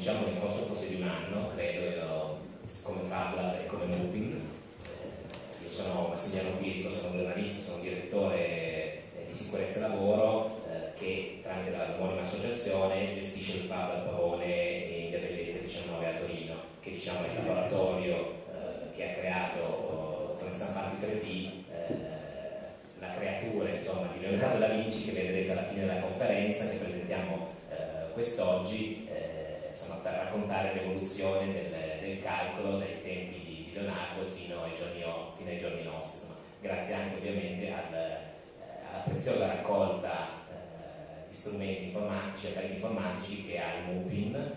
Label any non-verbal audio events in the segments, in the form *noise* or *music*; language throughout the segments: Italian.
diciamo che il corso fosse di un anno, credo come Fabla e come Moving. Eh, io sono Massimiliano Quirico, sono giornalista, sono direttore eh, di sicurezza lavoro eh, che tramite la omonima associazione gestisce il Fab Pavone in Bellezza 19 a Torino, che diciamo è il laboratorio eh, che ha creato con stampati 3D la creatura insomma, di Leonardo da Vinci che vedrete alla fine della conferenza che presentiamo eh, quest'oggi eh, per raccontare l'evoluzione del, del, calcolo dai tempi di, Leonardo fino ai giorni, fino ai giorni nostri, insomma, grazie anche ovviamente al, eh, alla preziosa raccolta eh, di strumenti informatici, apparati informatici che ha il MUPIN, eh,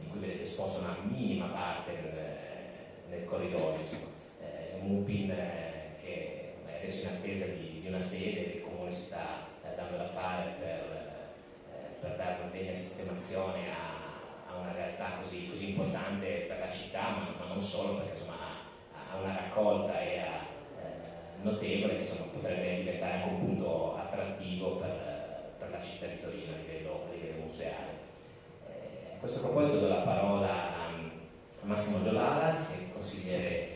di cui vedete esposta una minima parte nel, corridoio. Insomma. un MUPIN che adesso in attesa di, di una sede che il Comune si sta eh, dando da fare per, eh, per dare una degna sistemazione a una realtà così, così, importante per la città, ma, ma non solo, perché insomma, ha, ha, una raccolta e ha, eh, notevole che insomma, potrebbe diventare anche un punto attrattivo per, per la città di Torino a livello, a livello museale. Eh, a questo proposito do la parola a, a Massimo Giolala, che è consigliere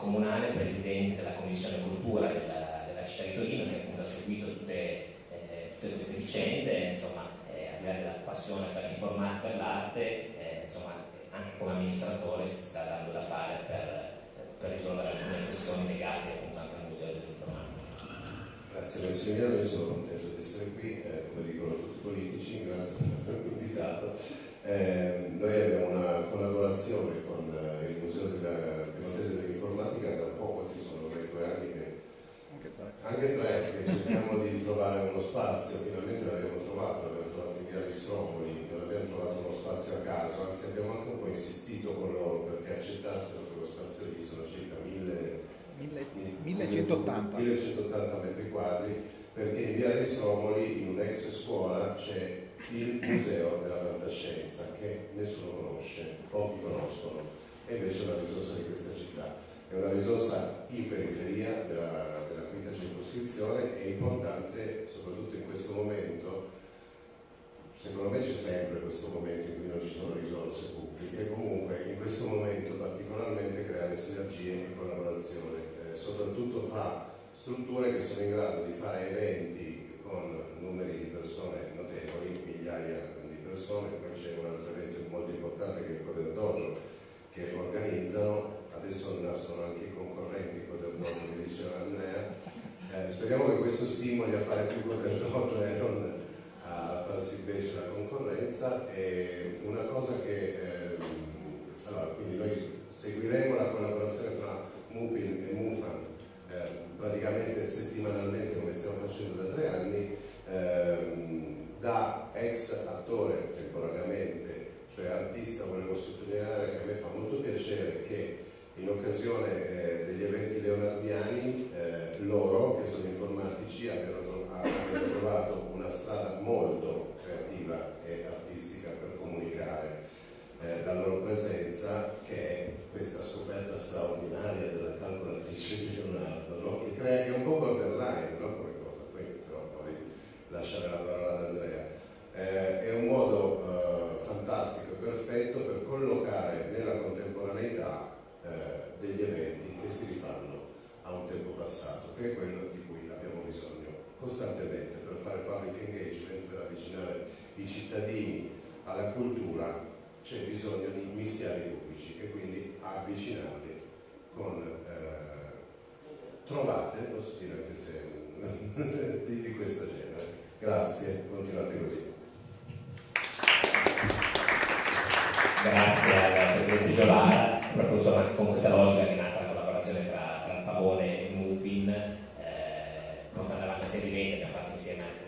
comunale, presidente della commissione cultura della, della città di Torino, che appunto ha seguito tutte, eh, tutte queste vicende, insomma, là della passione per l'informatica e per l'arte, eh, insomma, anche come amministratore si sta dando da fare per, per risolvere alcune questioni legate appunto anche al Museo dell'Informatica. Grazie Massimiliano, io sono contento di essere qui, eh, come dicono tutti i politici, grazie per avermi invitato. Eh, noi abbiamo una collaborazione con eh, il Museo della Piemontese dell'Informatica da poco, ci sono due anni che anche tre che cerchiamo di trovare uno spazio, finalmente l'abbiamo trovato, Ristromoli, non abbiamo trovato uno spazio a caso, anzi abbiamo anche un po' insistito con loro perché accettassero quello spazio lì, sono circa 1180 metri quadri, perché in via Ristromoli, in un'ex scuola, c'è il museo della fantascienza che nessuno conosce, pochi conoscono, e invece è una risorsa di questa città. È una risorsa in periferia della, della quinta circoscrizione, è importante soprattutto in questo momento, secondo me c'è sempre questo momento in cui non ci sono risorse pubbliche, comunque in questo momento particolarmente creare sinergie e collaborazione, eh, soprattutto fra strutture che sono in grado di fare eventi con numeri di persone notevoli, migliaia di persone, poi c'è un altro evento molto importante che è il Coder Dojo che organizzano, adesso nascono anche i concorrenti Coder Dojo che diceva Andrea, eh, speriamo che questo stimoli a fare più Coder Dojo e non farsi invece la concorrenza e una cosa che eh, allora quindi noi seguiremo la collaborazione tra Mupin e Mufan eh, praticamente settimanalmente come stiamo facendo da tre anni ehm, da ex attore temporaneamente, cioè artista, volevo sottolineare che a me fa molto piacere che in occasione eh, degli eventi leonardiani eh, loro, che sono informatici, abbiano trovato una strada molto creativa e artistica per comunicare eh, la loro presenza, che è questa scoperta straordinaria della calcolatrice di Leonardo, no? che crea che è un po' borderline, no? lasciare la parola ad Andrea. Eh, è un modo eh, fantastico e perfetto per collocare nella contemporaneità eh, degli eventi che si rifanno a un tempo passato, che è quello di cui abbiamo bisogno costantemente per fare public engagement, per avvicinare i cittadini alla cultura, c'è bisogno di mischiare i pubblici e quindi avvicinarli con eh, trovate, posso dire anche se *laughs* di, di questo genere. Grazie, continuate così. Grazie al Presidente Giovara, proprio insomma, con questa logica che è nata la collaborazione tra, tra Pavone e Mupin, eh, portando avanti sia di venti, abbiamo fatto insieme anche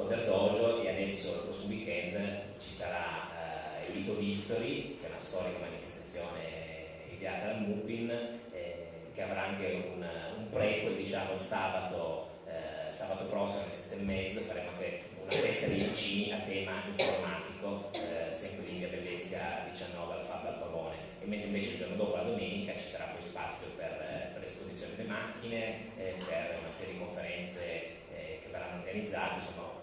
un Coder Dojo e adesso il prossimo weekend ci sarà il Rito History, che è una storica manifestazione ideata dal Mupin, eh, che avrà anche un, un prequel diciamo il sabato sabato prossimo alle sette e mezzo faremo anche una festa di vicini a tema informatico, eh, sempre di Via Bellezia 19 al Fab al Pavone. E mentre invece il giorno dopo, la domenica, ci sarà poi spazio per, eh, per l'esposizione delle macchine, eh, per una serie di conferenze eh, che verranno organizzate, insomma,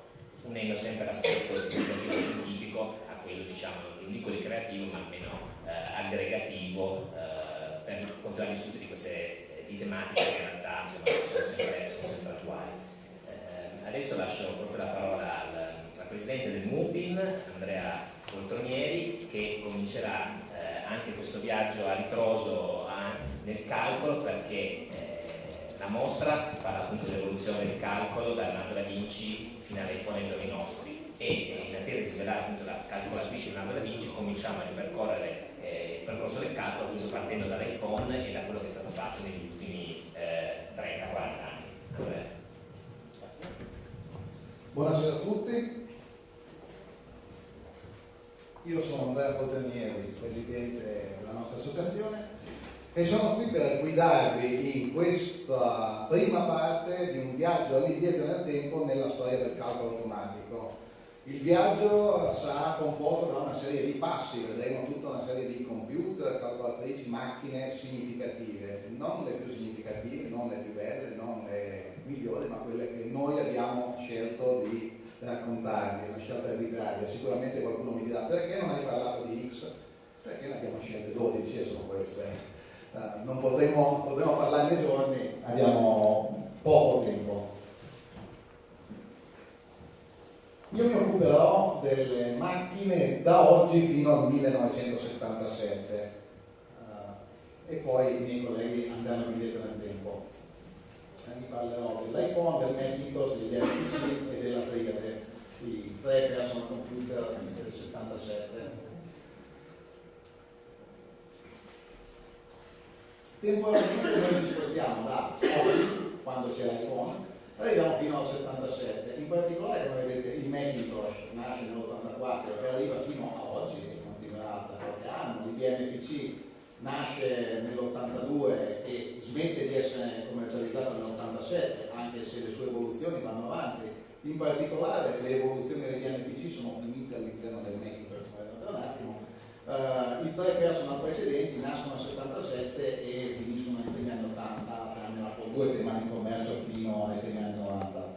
unendo sempre l'aspetto il profilo scientifico a quello diciamo, non dico ricreativo ma almeno eh, aggregativo eh, per continuare a discutere di queste eh, di tematiche che in realtà insomma, sono, sempre, sono sempre attuali. Eh, adesso lascio proprio la parola al, al presidente del MUBIN Andrea Poltronieri, che comincerà eh, anche questo viaggio a ritroso a, nel calcolo perché la mostra parla appunto dell'evoluzione del calcolo da Leonardo da Vinci all'iPhone ai giorni nostri. E in attesa di svelare la calcolatrice Leonardo da Vinci cominciamo a ripercorrere eh, il percorso del calcolo appunto partendo dall'iPhone e da quello che è stato fatto negli ultimi eh, 30-40 anni. Allora, Buonasera a tutti, io sono Andrea Poternieri, presidente della nostra associazione e sono qui per guidarvi in questa prima parte di un viaggio all'indietro nel tempo nella storia del calcolo automatico. Il viaggio sarà composto da una serie di passi, vedremo tutta una serie di computer, calcolatrici, macchine significative, non le più significative, non le più belle, non le migliori, ma quelle che noi abbiamo scelto di raccontarvi, una scelta. Sicuramente qualcuno mi dirà perché non hai parlato di X? Perché ne abbiamo scelte 12 e sono queste. Uh, non potremo, potremo parlarne giorni, abbiamo poco tempo. Io mi occuperò delle macchine da oggi fino al 1977 uh, e poi i miei colleghi andranno indietro nel tempo. Eh, vi parlerò dell'iPhone, del Macintosh, degli MPC e della Triade, i tre personal computer del 77. Temporalmente noi ci spostiamo da oggi, quando c'è l'iPhone, arriviamo fino al 77. In particolare, come vedete, il Macintosh nasce nell'84 e arriva fino a oggi e continuerà da qualche anno. L'IBM nasce nell'82 e smette di essere commercializzato nell'87, anche se le sue evoluzioni vanno avanti. In particolare le evoluzioni degli NPC sono finite all'interno del Macintosh, come vedremo un attimo. Uh, I tre personal precedenti nascono nel 77 e finiscono nei primi anni 80, tranne l'Apple 2 che rimane in commercio fino ai primi anni 90.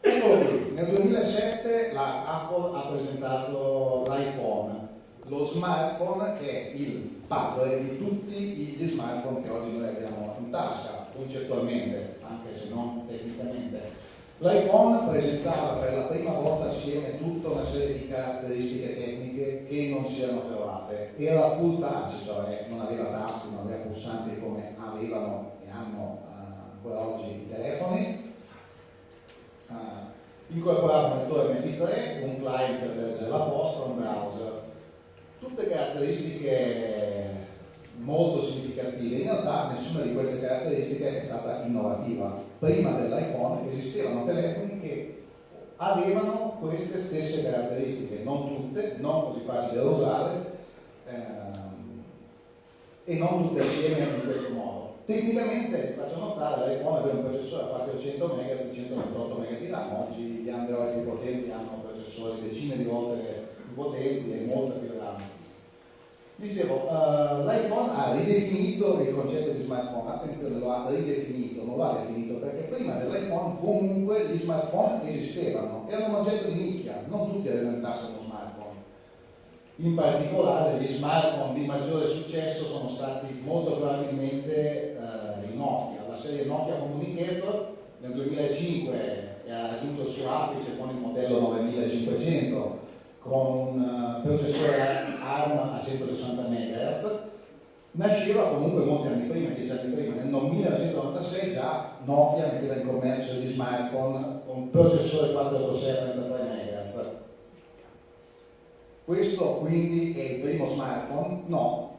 Eccolo qui, nel 2007 la Apple ha presentato l'iPhone, lo smartphone che è il padre di tutti gli smartphone che oggi noi abbiamo in tasca, concettualmente, anche se non tecnicamente. L'iPhone presentava per la prima volta assieme tutta una serie di caratteristiche tecniche che non si erano trovate. Era full touch, cioè non aveva tasti, non aveva pulsanti come avevano e hanno uh, ancora oggi i telefoni. Uh, incorporava un lettore MP3, un client per leggere la posta, un browser. Tutte caratteristiche molto significative. In realtà nessuna di queste caratteristiche è stata innovativa. Prima dell'iPhone esistevano telefoni che avevano queste stesse caratteristiche, non tutte, non così facili da usare ehm, e non tutte assieme in questo modo. Tecnicamente, faccio notare, l'iPhone aveva un processore a 400 MHz, 128 MB di RAM, oggi gli Android più potenti hanno processori decine di volte più potenti e molta più RAM. Dicevo, uh, l'iPhone ha ridefinito il concetto di smartphone, attenzione, lo ha ridefinito, non lo ha definito prima dell'iPhone comunque gli smartphone esistevano, erano un oggetto di nicchia, non tutti avevano uno smartphone. In particolare gli smartphone di maggiore successo sono stati molto probabilmente uh, i Nokia, la serie Nokia Communicator nel 2005 ha raggiunto il suo apice con il modello 9500 con un uh, processore ARM a 160 MHz, nasceva comunque molti anni prima, dieci anni prima, nel 1996 già Nokia metteva in commercio gli smartphone con processore 486 a 33 MHz. Questo quindi è il primo smartphone? No.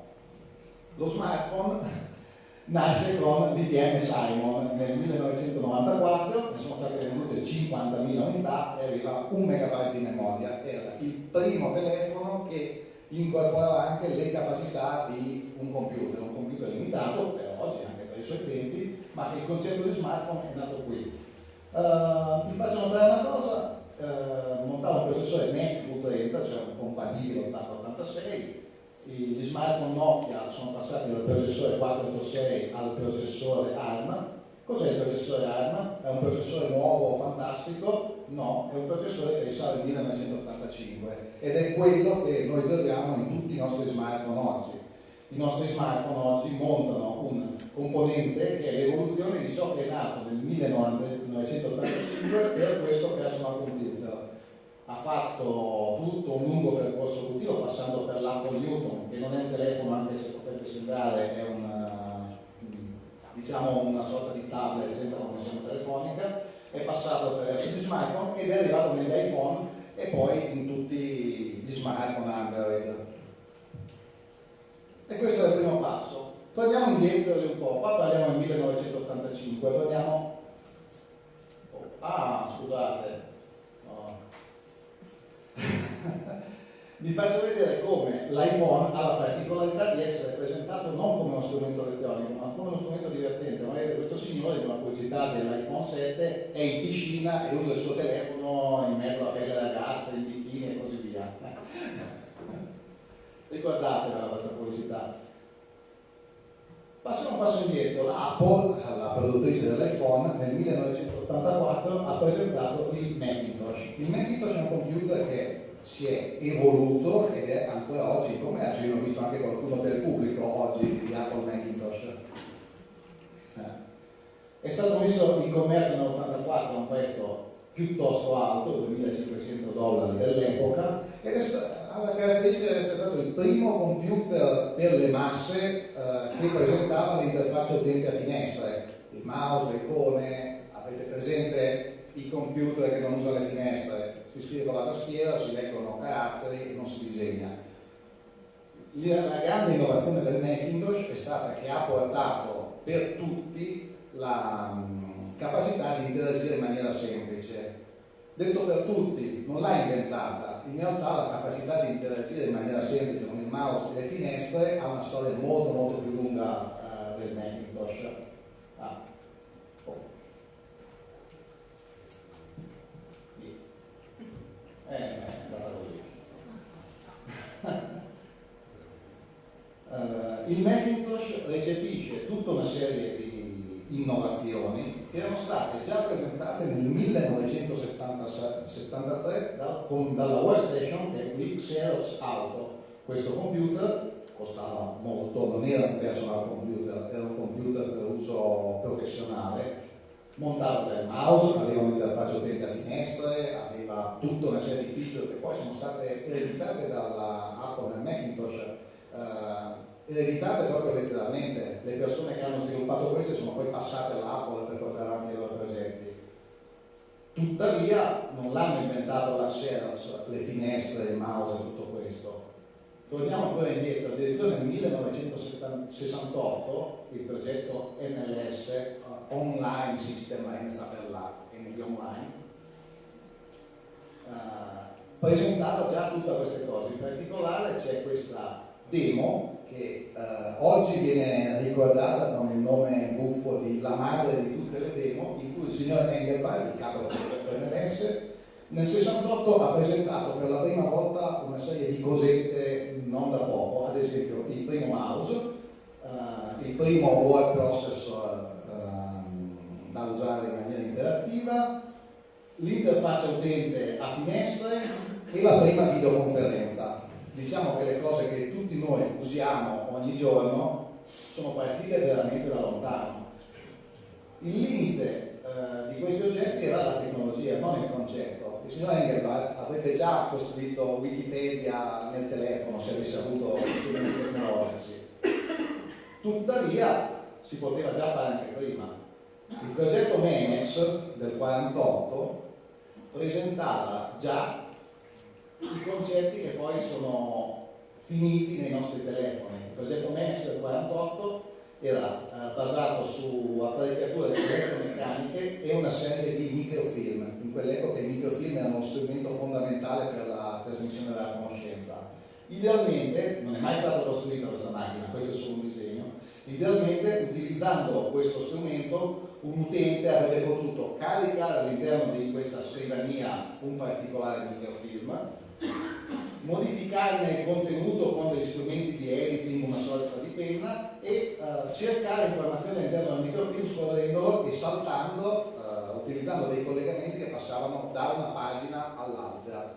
Lo smartphone *laughs* nasce con DTM Simon nel 1994, ne sono state vendute 50.000 unità e aveva un megabyte di memoria. Era il primo telefono che incorporava anche le capacità di un computer, un computer limitato per oggi, anche per i suoi tempi, ma il concetto di smartphone è nato qui. Uh, ti faccio notare una cosa, uh, montavo un processore NEC U30, cioè un compatibile 8086, gli smartphone Nokia sono passati dal processore 486 al processore ARM. Cos'è il processore ARM? È un processore nuovo, fantastico? No, è un processore che risale al 1985 ed è quello che noi troviamo in tutti i nostri smartphone oggi. I nostri smartphone oggi montano un componente che è l'evoluzione di ciò che è nato nel 1985 per questo personal computer. Ha fatto tutto un lungo percorso evolutivo passando per l'Apple Newton, che non è un telefono anche se potrebbe sembrare, è una, diciamo una sorta di tablet senza connessione telefonica, è passato attraverso gli smartphone ed è arrivato negli iPhone e poi in tutti gli smartphone Android. E questo è il primo passo. Torniamo indietro un po', qua parliamo del 1985, torniamo... Oh, ah, scusate. *laughs* Vi faccio vedere come l'iPhone ha la particolarità di essere presentato non come uno strumento elettronico, ma come uno strumento divertente. Ma vedete, questo signore, di una curiosità dell'iPhone 7, è in piscina e usa il suo telefono in mezzo a belle ragazze, in bikini e così via. *laughs* Ricordatevela questa curiosità. Passiamo un passo indietro, l'Apple, la produttrice dell'iPhone, nel 1984 ha presentato il Macintosh. Il Macintosh è un computer che si è evoluto ed è ancora oggi in commercio. Io ho visto anche qualcuno del pubblico oggi di Apple Macintosh. Eh. È stato messo in commercio nel 1984 a un prezzo piuttosto alto, 2500 dollari dell'epoca, ed è la caratteristica di essere stato il primo computer per le masse eh, che presentava l'interfaccia utente a finestre, il mouse, le icone, avete presente i computer che non usano le finestre, si scrive con la tastiera, si leggono caratteri e non si disegna. La grande innovazione del Macintosh è stata che ha portato per tutti la um, capacità di interagire in maniera semplice. Detto per tutti, non l'ha inventata, in realtà la capacità di interagire in maniera semplice con il mouse e le finestre ha una storia molto molto più lunga uh, del Macintosh. Ah. Oh. Eh, è andata così. uh, *laughs* il Macintosh recepisce tutta una serie di innovazioni erano state già presentate nel 1973 da, con, dalla Workstation che è qui Xerox Auto. Questo computer costava molto, non era un personal computer, era un computer per uso professionale, montava già il mouse, aveva un'interfaccia utente a finestre, aveva tutta una serie di feature che poi sono state ereditate dalla Apple nel Macintosh. Eh, ereditate proprio letteralmente, le persone che hanno sviluppato queste sono poi passate all'Apple per portare avanti i loro progetti. Tuttavia non l'hanno inventato la Xerox, le finestre, il mouse e tutto questo. Torniamo ancora indietro, addirittura nel 1968 il progetto NLS, uh, Online System, sta per la NB Online, uh, presentava già tutte queste cose, in particolare c'è questa demo che eh, oggi viene ricordata con il nome buffo di La madre di tutte le demo, in cui il signor Engelbart, il capo del PNRS, nel 68 ha presentato per la prima volta una serie di cosette non da poco, ad esempio il primo mouse, eh, il primo word processor eh, da usare in maniera interattiva, l'interfaccia utente a finestre e la prima videoconferenza diciamo che le cose che tutti noi usiamo ogni giorno sono partite veramente da lontano. Il limite eh, di questi oggetti era la tecnologia, non il concetto. Il signor Engelbart avrebbe già costruito Wikipedia nel telefono se avesse avuto strumenti tecnologici. Tuttavia si poteva già fare anche prima. Il progetto Memex del 48 presentava già i concetti che poi sono finiti nei nostri telefoni. Il progetto MEMES del 48 era eh, basato su apparecchiature elettromeccaniche e una serie di microfilm. Quell'epoca i microfilm erano uno strumento fondamentale per la trasmissione della conoscenza. Idealmente, non è mai stata costruita questa macchina, questo è solo un disegno, idealmente utilizzando questo strumento un utente avrebbe potuto caricare all'interno di questa scrivania un particolare microfilm modificarne il contenuto con degli strumenti di editing, una sorta di penna e uh, cercare informazioni all'interno del microfilm scorrendolo e saltando, utilizzando dei collegamenti che passavano da una pagina all'altra.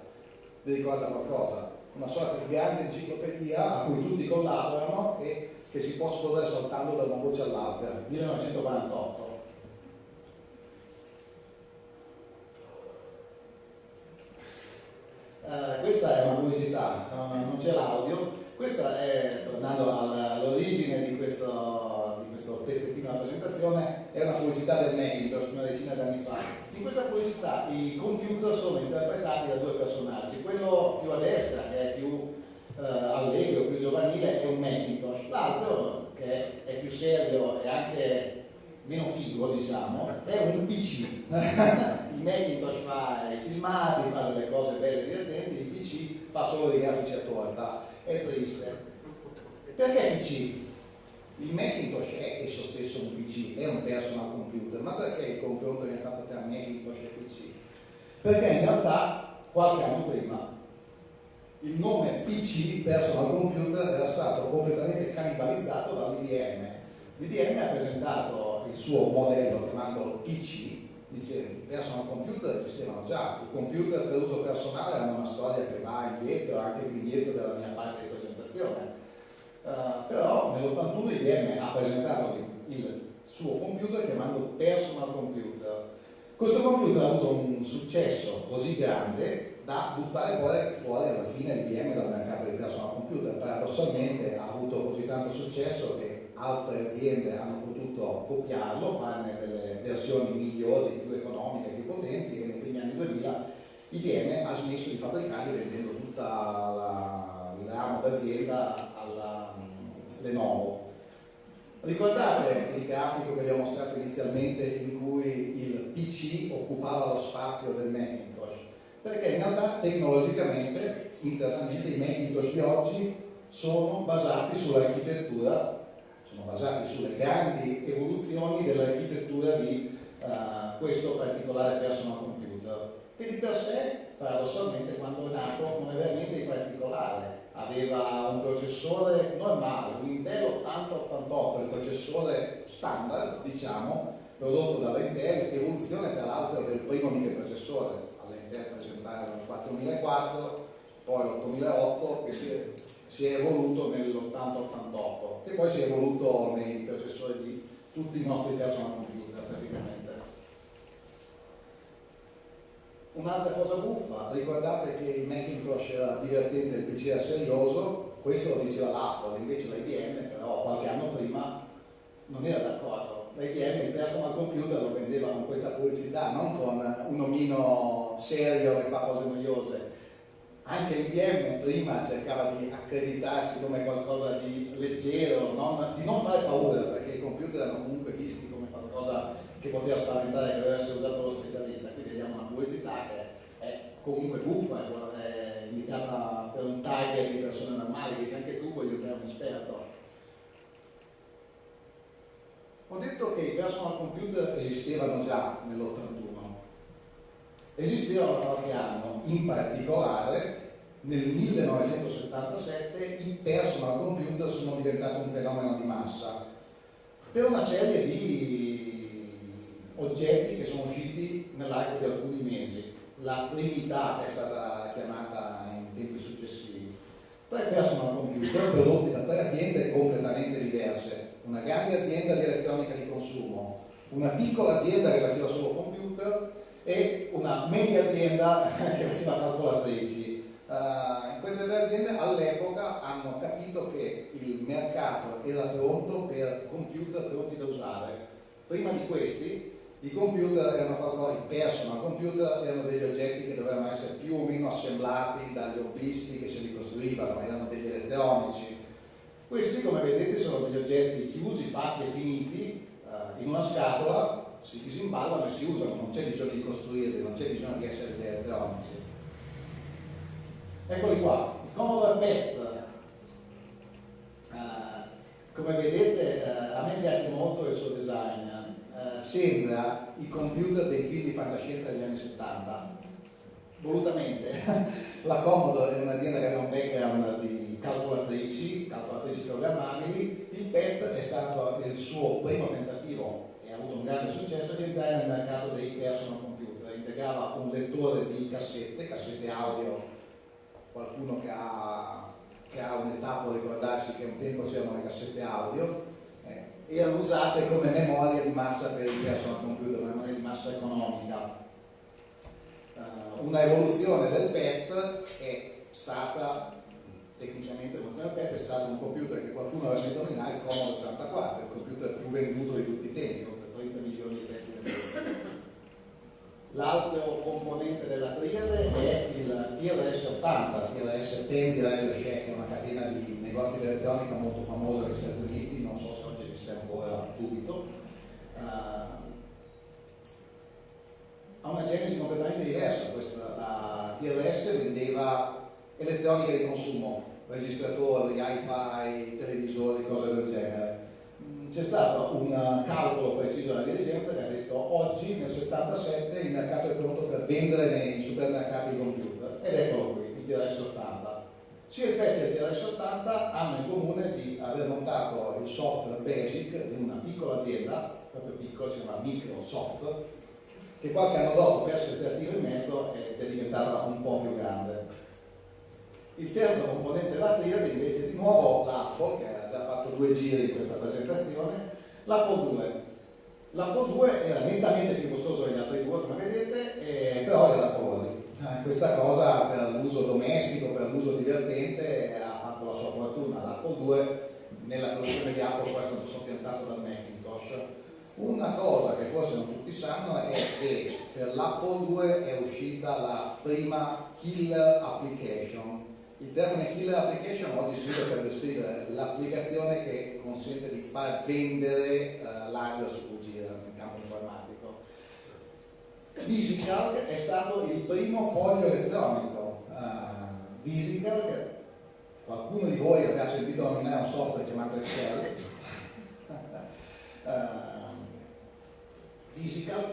vi ricorda qualcosa? Una sorta di grande enciclopedia a cui tutti collaborano e che si può scorrere saltando da una voce all'altra, 1948. Uh, questa è una curiosità, non c'è l'audio, questa è, tornando all'origine di questo, questo pezzettino della presentazione, è una curiosità del Macintosh una decina di anni fa. In questa curiosità i computer sono interpretati da due personaggi, quello più a destra, che è più uh, allegro, più giovanile, è un Macintosh, l'altro, che è più serio e anche meno figo, diciamo, è un PC. *laughs* il Macintosh fa i filmati, fa delle cose belle e divertenti, il PC fa solo dei grafici a torta. È triste. Perché PC? Il Macintosh è esso stesso un PC, è un personal computer, ma perché il confronto viene fatto tra Macintosh e PC? Perché in realtà qualche anno prima il nome PC, personal computer, era stato completamente cannibalizzato dall'IBM. L'IBM ha presentato il suo modello chiamandolo PC, dice personal computer esistevano già, i computer per uso personale hanno una storia che va indietro, anche più indietro della mia parte di presentazione. Uh, però nell'81 IBM ha presentato il suo computer chiamando personal computer. Questo computer ha avuto un successo così grande da buttare poi fuori alla fine l'IBM dal mercato dei personal computer. Paradossalmente ha avuto così tanto successo che altre aziende hanno potuto copiarlo, farne delle versioni migliori, più economiche, più potenti e primi anni 2000 IBM ha smesso di fabbricarli vendendo tutta la, ramo d'azienda Lenovo. Ricordate il grafico che vi ho mostrato inizialmente in cui il PC occupava lo spazio del Macintosh? Perché in realtà tecnologicamente, internamente, i Macintosh di oggi sono basati sull'architettura sono basati sulle grandi evoluzioni dell'architettura di uh, questo particolare personal computer, che di per sé, paradossalmente, quando è nato non aveva niente di particolare. Aveva un processore normale, un Intel 8088, il processore standard, diciamo, prodotto dall'Intel, evoluzione tra l'altro del primo microprocessore. All'Intel presentarono il 4004, poi l'8008, che si si è evoluto nell'80-88 e poi si è evoluto nei processori di tutti i nostri personal computer praticamente. Un'altra cosa buffa, ricordate che il Macintosh era divertente il PC era serioso, questo lo diceva l'Apple, invece l'IBM però qualche anno prima non era d'accordo. L'IBM il personal computer lo vendeva con questa pubblicità, non con un omino serio che fa cose noiose, anche l'IBM prima cercava di accreditarsi come qualcosa di leggero, non, di non fare paura, perché i computer erano comunque visti come qualcosa che poteva spaventare, che doveva essere usato lo specialista. Vediamo una pubblicità che è comunque buffa, è indicata per un target di persone normali, che se anche tu voglio creare un esperto. Ho detto che i personal computer esistevano già nell'81 esistevano qualche anno, in particolare nel 1977 i personal computer sono diventati un fenomeno di massa per una serie di oggetti che sono usciti nell'arco di alcuni mesi. La Trinità è stata chiamata in tempi successivi. Tre personal computer prodotti da tre aziende completamente diverse. Una grande azienda di elettronica di consumo, una piccola azienda che faceva solo computer e una media azienda *laughs* che faceva calcolatrici. Uh, in queste tre aziende all'epoca hanno capito che il mercato era pronto per computer pronti da usare. Prima di questi i computer erano qualcosa, i personal computer erano degli oggetti che dovevano essere più o meno assemblati dagli hobbisti che se li costruivano, erano degli elettronici. Questi come vedete sono degli oggetti chiusi, fatti e finiti uh, in una scatola si disimballano e si usano, non c'è bisogno di costruirli, non c'è bisogno di essere elettronici. Eccoli qua, il Commodore PET, uh, come vedete uh, a me piace molto il suo design, eh, sembra il computer dei film di fantascienza degli anni 70 volutamente *laughs* la l'accomodo è un'azienda che aveva un background di calcolatrici calcolatrici programmabili il PET è stato il suo primo tentativo e ha avuto un grande successo di entrare nel mercato dei personal computer. Integrava un lettore di cassette cassette audio. Qualcuno che ha, che ha un'età può ricordarsi che un tempo c'erano le cassette audio erano usate come memoria di massa per il personal computer, memoria di massa economica. Uh, una evoluzione del PET è stata tecnicamente l'evoluzione del PET è stato un computer che qualcuno aveva sentito nominare il Commodore 64, il computer più venduto di tutti i tempi, per 30 milioni di pezzi venduti. L'altro componente della triade è il TRS 80, TRS 10 di Radio Shack, è una catena di negozi di elettronica molto famosa negli Stati Uniti, non so se oggi esiste subito. Uh, ha una genesi completamente diversa, questa, la TRS vendeva elettronica di consumo, registratori, hi-fi, televisori, cose del genere. Mm, c'è stato un calcolo preciso della dirigenza che ha detto oggi nel 77 il mercato è pronto per vendere nei supermercati computer ed eccolo qui, il TRS-80. Sia il PET e il TRS-80 hanno in comune di aver montato il software basic di una piccola azienda, proprio piccola, si chiama Microsoft, che qualche anno dopo per essere creativo in mezzo è diventata un po' più grande. Il terzo componente della triade invece di nuovo l'Apple, che ha già fatto due giri in questa presentazione, l'Apple 2. L'Apple 2 era nettamente più costoso degli altri due, come vedete, però era fuori. Eh, questa cosa per l'uso domestico, per l'uso divertente, ha fatto la sua fortuna. L'Apple 2 nella produzione di Apple poi è stato soppiantato dal Macintosh. Una cosa che forse non tutti sanno è che per l'Apple 2 è uscita la prima killer application il termine killer application oggi si usa per descrivere l'applicazione che consente di far vendere uh, l'hardware su cui gira nel campo informatico. Visical è stato il primo foglio elettronico. Uh, qualcuno di voi avrà sentito nominare un software chiamato Excel. *laughs* uh,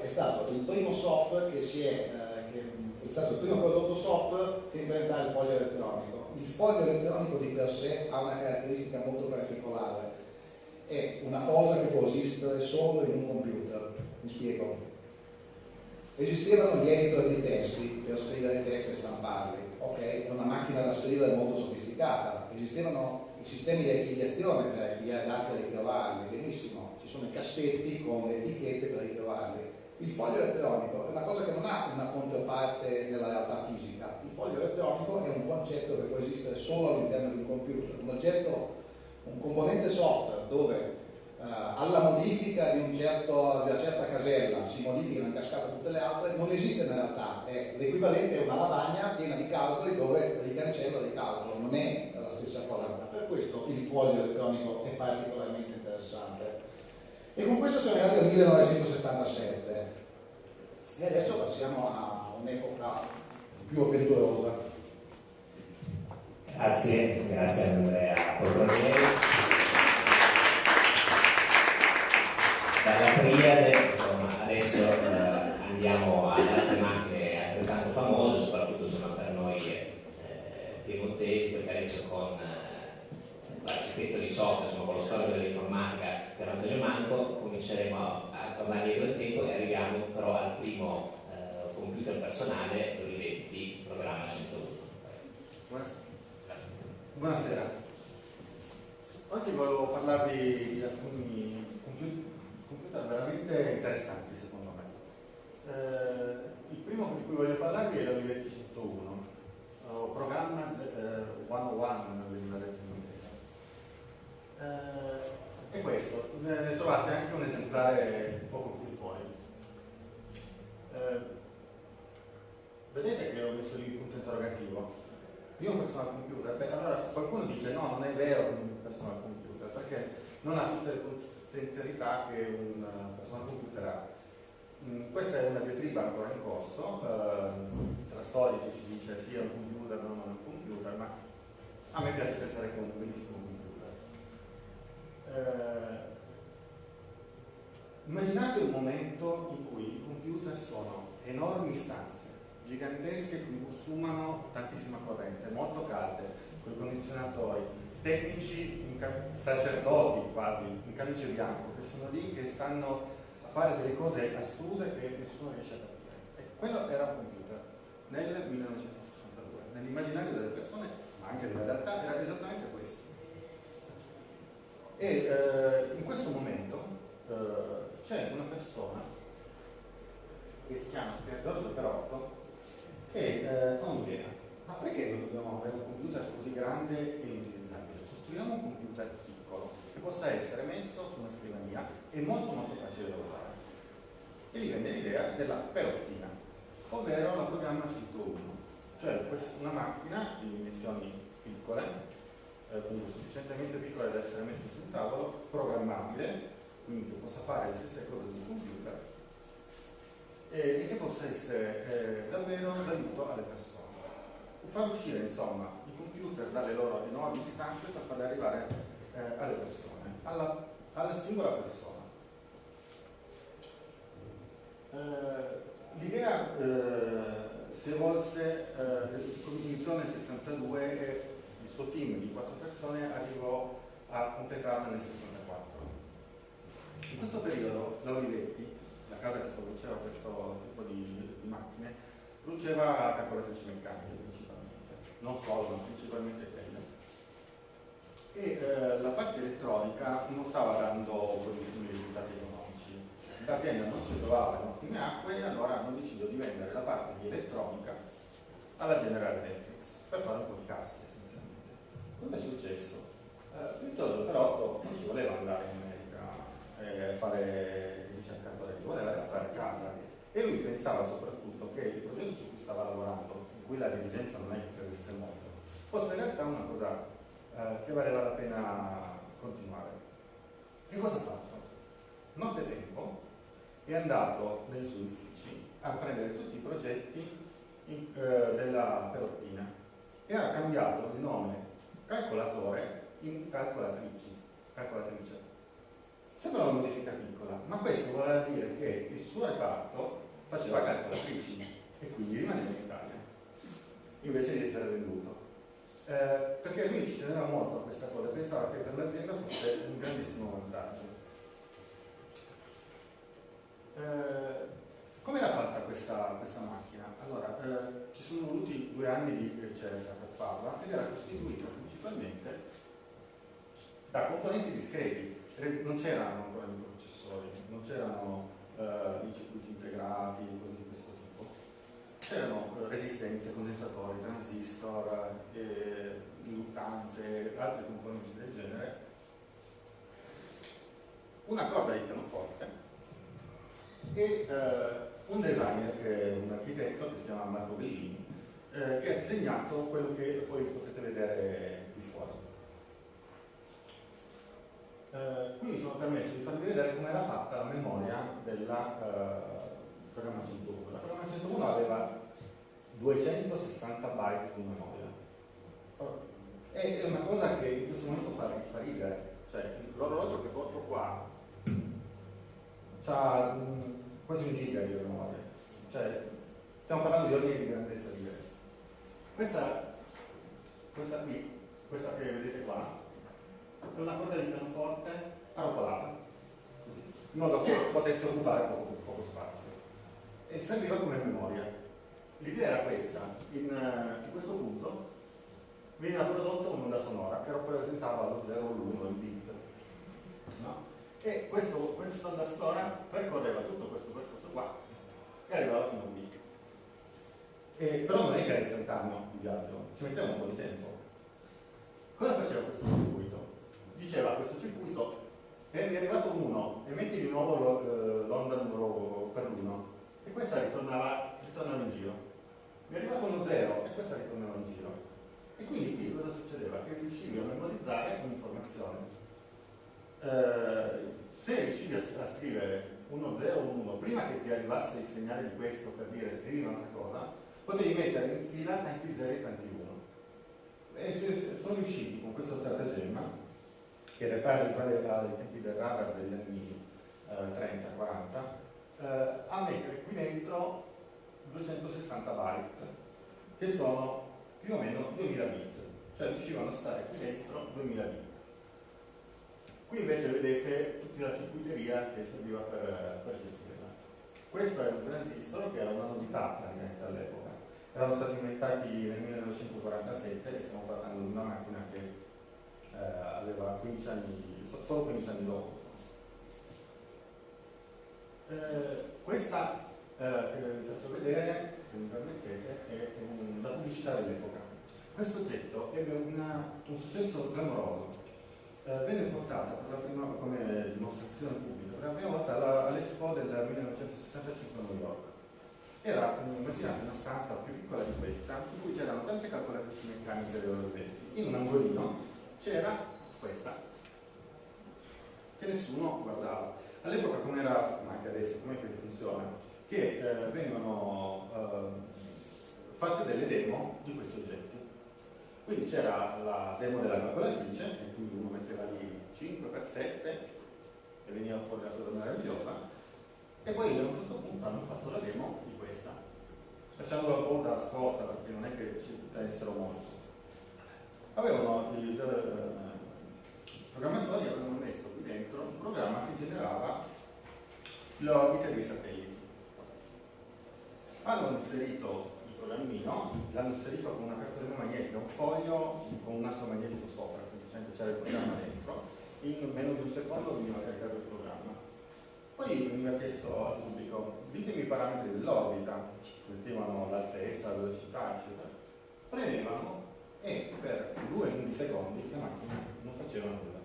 è stato il primo software che si è, uh, è stato il primo prodotto software che inventa il foglio elettronico il foglio elettronico di per sé ha una caratteristica molto particolare, è una cosa che può esistere solo in un computer. Mi spiego. Esistevano gli editor di testi per scrivere testi e stamparli, ok? Una macchina da scrivere molto sofisticata. Esistevano i sistemi di archiviazione per archiviare dati e ritrovarli, benissimo. Ci sono i cassetti con le etichette per ritrovarli. Il foglio elettronico è una cosa che non ha una controparte nella realtà fisica. Il foglio elettronico è un concetto che può esistere solo all'interno di un computer, un oggetto, un componente software dove alla modifica di, un certo, di, una certa casella si modificano in cascata tutte le altre, non esiste in realtà, è l'equivalente a una lavagna piena di calcoli dove ricancella dei calcoli, non è la stessa cosa. Per questo il foglio elettronico è particolarmente interessante. E con questo siamo arrivati al 1977 e adesso passiamo a un'epoca più avventurosa. Grazie, grazie Andrea Poltronieri. Dalla Triade, insomma, adesso eh, andiamo ad altre macchine altrettanto famose, soprattutto insomma, per noi eh, piemontesi, perché adesso con eh, l'architetto di software, insomma, con lo storico dell'informatica per Antonio Manco, cominceremo a, a tornare dietro il tempo e arriviamo però al primo eh, computer personale, Olivetti, programma 101. Buonasera. Buonasera. Oggi volevo parlarvi di alcuni veramente interessanti secondo me. Eh, il primo di cui voglio parlarvi è l'Olivetti 101, o programma eh, 101 nella regione eh, è questo, ne trovate anche un esemplare un poco qui fuori. Eh, vedete che ho messo lì il punto interrogativo? Io un personal computer, beh allora qualcuno dice no, non è vero un personal computer, perché non ha tutte le potenzialità che un personal computer ha. Mm, questa è una diatriba ancora in corso, eh, tra storici si dice sia un computer, non un computer, ma a me piace pensare che è un benissimo eh, immaginate un momento in cui i computer sono enormi stanze, gigantesche, che consumano tantissima corrente, molto calde, con i condizionatori, tecnici, sacerdoti quasi, in camice bianco, che sono lì, che stanno a fare delle cose astuse che nessuno riesce a capire. E quello era un computer nel 1962. Nell'immaginario delle persone, ma anche nella realtà, era esattamente questo E eh, in questo momento eh, c'è una persona che si chiama Giorgio Perotto che eh, ha un'idea. Ma perché non dobbiamo avere un computer così grande e inutilizzabile? Costruiamo un computer piccolo che possa essere messo su una scrivania e molto molto facile da usare. E gli venne l'idea della perottina, ovvero la programma 101, cioè una macchina di dimensioni piccole, eh, sufficientemente piccola da essere messa sul tavolo, programmabile, quindi che possa fare le stesse cose di un computer e, e che possa essere eh, davvero d'aiuto alle persone. Far uscire insomma computer dalle loro nuove istanze per farle arrivare eh, alle persone, alla, alla singola persona. Eh, l'idea eh, si evolse eh, come iniziò nel 62 e il suo team di quattro persone arrivò a completarla nel 64. In questo periodo la Olivetti la casa che produceva questo tipo di, di macchine, produceva calcolatrici meccaniche principalmente, non solo, ma principalmente quelle. E eh, la parte elettronica non stava dando buonissimi risultati economici. L'azienda non si trovava in ottime acque e allora hanno deciso di vendere la parte di elettronica alla General Electric per fare un po' di casse essenzialmente. Cosa è successo? Eh, il giorno però non ci voleva andare in America e eh, fare voleva restare a casa e lui pensava soprattutto che il progetto su cui stava lavorando, in cui la dirigenza non è credesse molto, fosse in realtà una cosa eh, che valeva la pena continuare. Che cosa ha fatto? Notte tempo è andato nei suoi uffici a prendere tutti i progetti in, eh, della perottina e ha cambiato il nome calcolatore in calcolatrici, calcolatrice Sembra una modifica piccola, ma questo voleva dire che il suo reparto faceva calcolatrici e quindi rimaneva invece di essere venduto. Eh, perché lui ci teneva molto a questa cosa, pensava che per l'azienda fosse un grandissimo vantaggio. Eh, come era fatta questa, questa macchina? Allora, eh, ci sono voluti due anni di ricerca per farla ed era costituita principalmente da componenti discreti, non c'erano ancora microprocessori, non c'erano uh, i circuiti integrati, cose di questo tipo. C'erano resistenze, condensatori, transistor, eh, induttanze, altri componenti del genere. Una corda di pianoforte e uh, un designer, un architetto che si chiama Marco Bellini, che ha disegnato quello che poi potete vedere Eh, qui mi sono permesso di farvi vedere come era fatta la memoria della eh, programma 101. La programma 101 aveva 260 byte di memoria. E è una cosa che in questo momento fa, fa ridere. Cioè, l'orologio che porto qua ha mm, quasi un giga di memoria. Cioè, stiamo parlando di ordini di grandezza diversi. Questa, questa qui, questa che vedete qua, e una corda di pianoforte arrotolata, in modo che potesse occupare poco, poco spazio. E serviva come memoria. L'idea era questa, in, uh, in, questo punto veniva prodotta un'onda sonora che rappresentava lo 0 o l'1, il bit. No? E questo, questa onda sonora percorreva tutto questo percorso qua e arrivava fino a un bit. E, però non è che era istantaneo il viaggio, ci metteva un po' di tempo. Eccetera. Premevano e per due millisecondi la macchina non faceva nulla.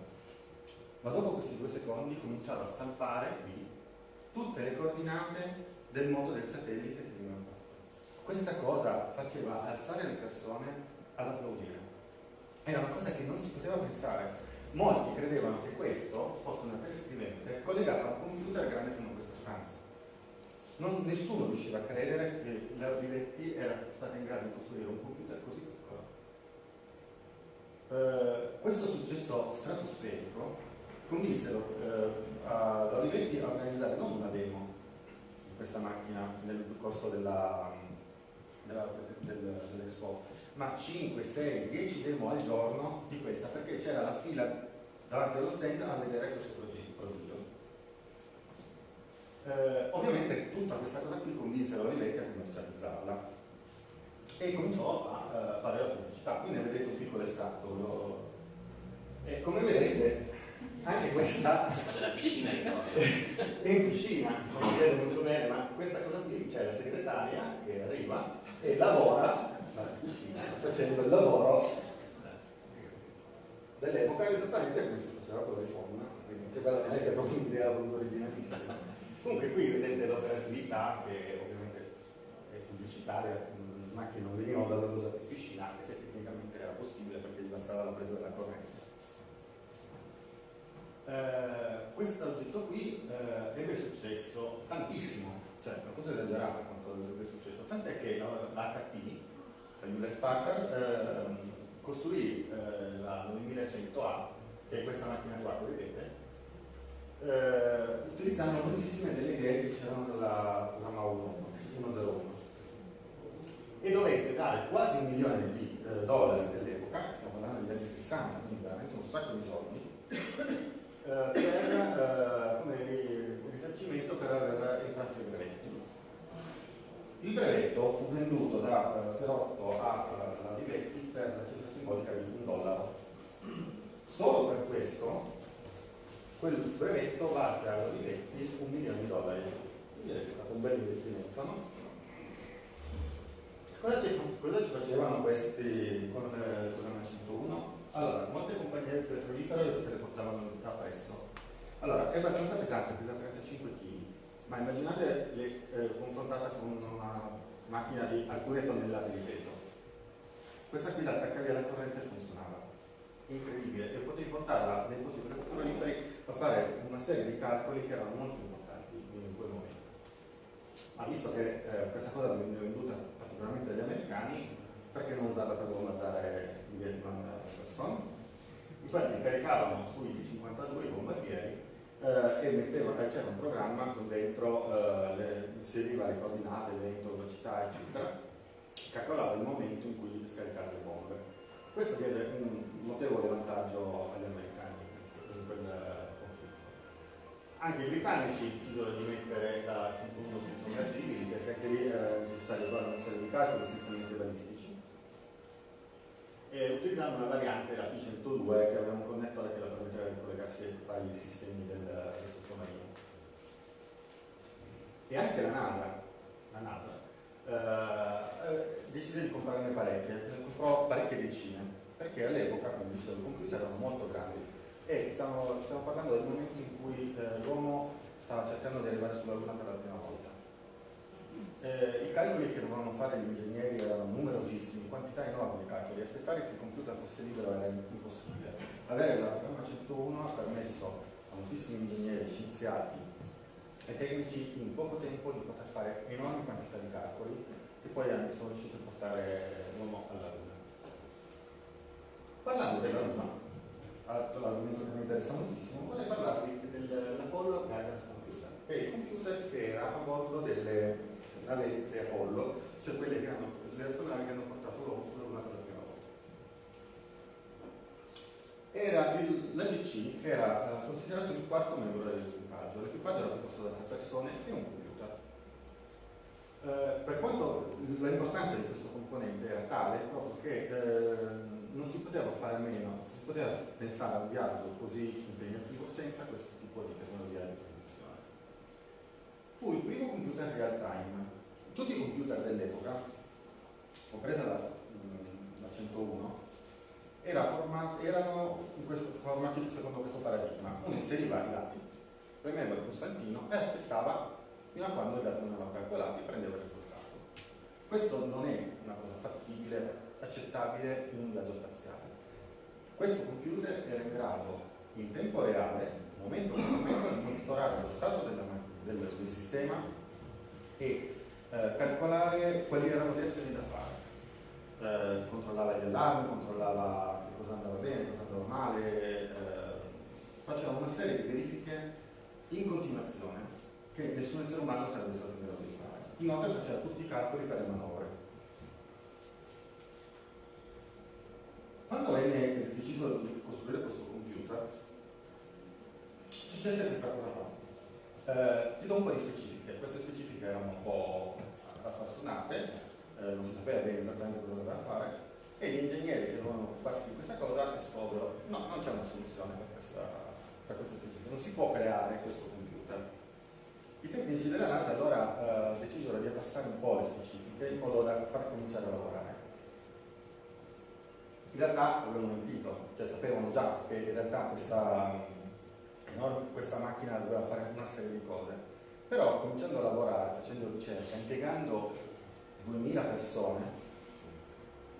Ma dopo questi due secondi cominciava a stampare qui tutte le coordinate del modo del satellite che venivano fatto. Questa cosa faceva alzare le persone ad applaudire. Era una cosa che non si poteva pensare. Molti credevano che questo fosse una telescrivente collegata a un computer grande come. Non, nessuno riusciva a credere che la Rivetti era stata in grado di costruire un computer così piccolo. Eh, questo successo stratosferico convinsero eh, a Olivetti a organizzare non una demo di questa macchina nel corso della, del, dell'Expo, ma 5, 6, 10 demo al giorno di questa, perché c'era la fila davanti allo stand a vedere questo prodigio. Eh, ovviamente tutta questa cosa qui convinse Olivetti a commercializzarla e cominciò a uh, fare la pubblicità. Qui ne vedete un piccolo estratto. E come vedete anche questa *laughs* la piscina è *laughs* in piscina, non si vede molto bene, ma questa cosa qui c'è la segretaria che arriva e lavora piscina, facendo il lavoro dell'epoca esattamente come si faceva con l'iPhone, quindi che bella è che è proprio un'idea originalissima. Comunque qui vedete l'operatività che ovviamente è pubblicitaria, ma che non venivano dalla di piscina, anche se tecnicamente era possibile perché gli bastava la presa della corrente. Eh, questo oggetto qui eh, ebbe successo tantissimo, cioè una cosa esagerata quanto ebbe successo, tant'è che l'HP, la Hewlett Packard, eh, costruì la 9100A, che è questa macchina qua vedete, eh, utilizzando moltissime delle idee che c'erano nella programma 101 e dovette dare quasi un milione di eh, dollari dell'epoca, stiamo parlando degli anni 60, quindi veramente un sacco di soldi, eh, per eh, come risarcimento per aver infranto i brevetti. Il brevetto fu venduto da eh, Perotto a uh, Livetti per la cifra simbolica di un dollaro. Solo per questo quel brevetto valse a Livetti un milione di dollari. Quindi è stato un bel investimento, no? Cosa ci, cosa ci facevano questi con il programma 101? Allora, molte compagnie petrolifere se le portavano appresso. Allora, è abbastanza pesante, pesa 35 kg, ma immaginate le, eh, confrontata con una macchina di alcune tonnellate di peso. Questa qui l'attaccavi alla corrente funzionava. Incredibile. E potevi portarla nei posti petroliferi a fare una serie di calcoli che erano molto importanti in quel momento. Ma visto che eh, questa cosa veniva venduta particolarmente dagli americani, perché non usarla per bombardiare i Vietnam Person? Infatti caricavano sui 52 bombardieri eh, e mettevano, c'era un programma con dentro eh, le, inseriva le coordinate, vento, velocità, eccetera, calcolava il momento in cui scaricare le bombe. Questo diede un notevole vantaggio agli americani in quel. Anche i britannici si dovevano dimettere da 101 sui sommergibili perché anche lì era necessario fare serie di calcoli essenzialmente balistici e utilizzando una variante, la P102, che aveva un connettore che la permetteva di collegarsi ai sistemi del, del sottomarino. E anche la NASA, la NASA eh, eh decise di comprarne parecchie, comprò parecchie decine, perché all'epoca, come dicevo, i computer erano molto grandi e stiamo, stiamo parlando del momento in cui eh, l'uomo stava cercando di arrivare sulla Luna per la prima volta. Eh, I calcoli che dovevano fare gli ingegneri erano numerosissimi, quantità enormi di calcoli, aspettare che il computer fosse libero era impossibile. Avere la programma 101 ha permesso a moltissimi ingegneri, scienziati e tecnici in poco tempo di poter fare enormi quantità di calcoli che poi sono riusciti a portare l'uomo alla Luna. Parlando della Luna, l'argomento che mi interessa moltissimo, vorrei parlarvi dell'Apollo Guidance Computer, che è il computer che era a bordo delle navette Apollo, cioè quelle che hanno, le astronavi che hanno portato l'uomo sulla Luna per la prima volta. Era l'AGC era uh, considerato il quarto membro dell'equipaggio, l'equipaggio era composto da tre persone e un computer. Uh, per quanto l'importanza di questo componente era tale proprio che uh, non si poteva fare a meno, si poteva pensare a un viaggio così impegnativo senza questo tipo di tecnologia di distribuzione. Fu il primo computer real time. Tutti i computer dell'epoca, compresa la, mm, la 101, era formato, erano questo, formati secondo questo paradigma. Uno inseriva i dati, premeva il pulsantino e aspettava fino a quando i dati non erano calcolati e prendeva il risultato. Questo non è una cosa fattibile accettabile in un viaggio spaziale. Questo computer era in grado in tempo reale, momento per momento, di monitorare lo stato della, del, del, sistema e eh, calcolare quali erano le azioni da fare. Eh, controllava gli allarmi, controllava che cosa andava bene, cosa andava male, eh, faceva una serie di verifiche in continuazione che nessun essere umano sarebbe stato in grado di fare. Inoltre faceva tutti i calcoli per le manovre Quando venne deciso di costruire questo computer, successe questa cosa qua. Eh, ti do un po' di specifiche, queste specifiche erano un po' raffazzonate, eh, non si sapeva bene esattamente cosa doveva fare, e gli ingegneri che dovevano occuparsi di questa cosa scoprono no, non c'è una soluzione per questa, per questa specifica, non si può creare questo computer. I tecnici della NASA allora eh, decisero di abbassare un po' le specifiche in modo da far cominciare a lavorare in realtà avevano mentito, cioè sapevano già che in realtà questa, questa macchina doveva fare una serie di cose, però cominciando a lavorare, facendo ricerca, impiegando 2000 persone,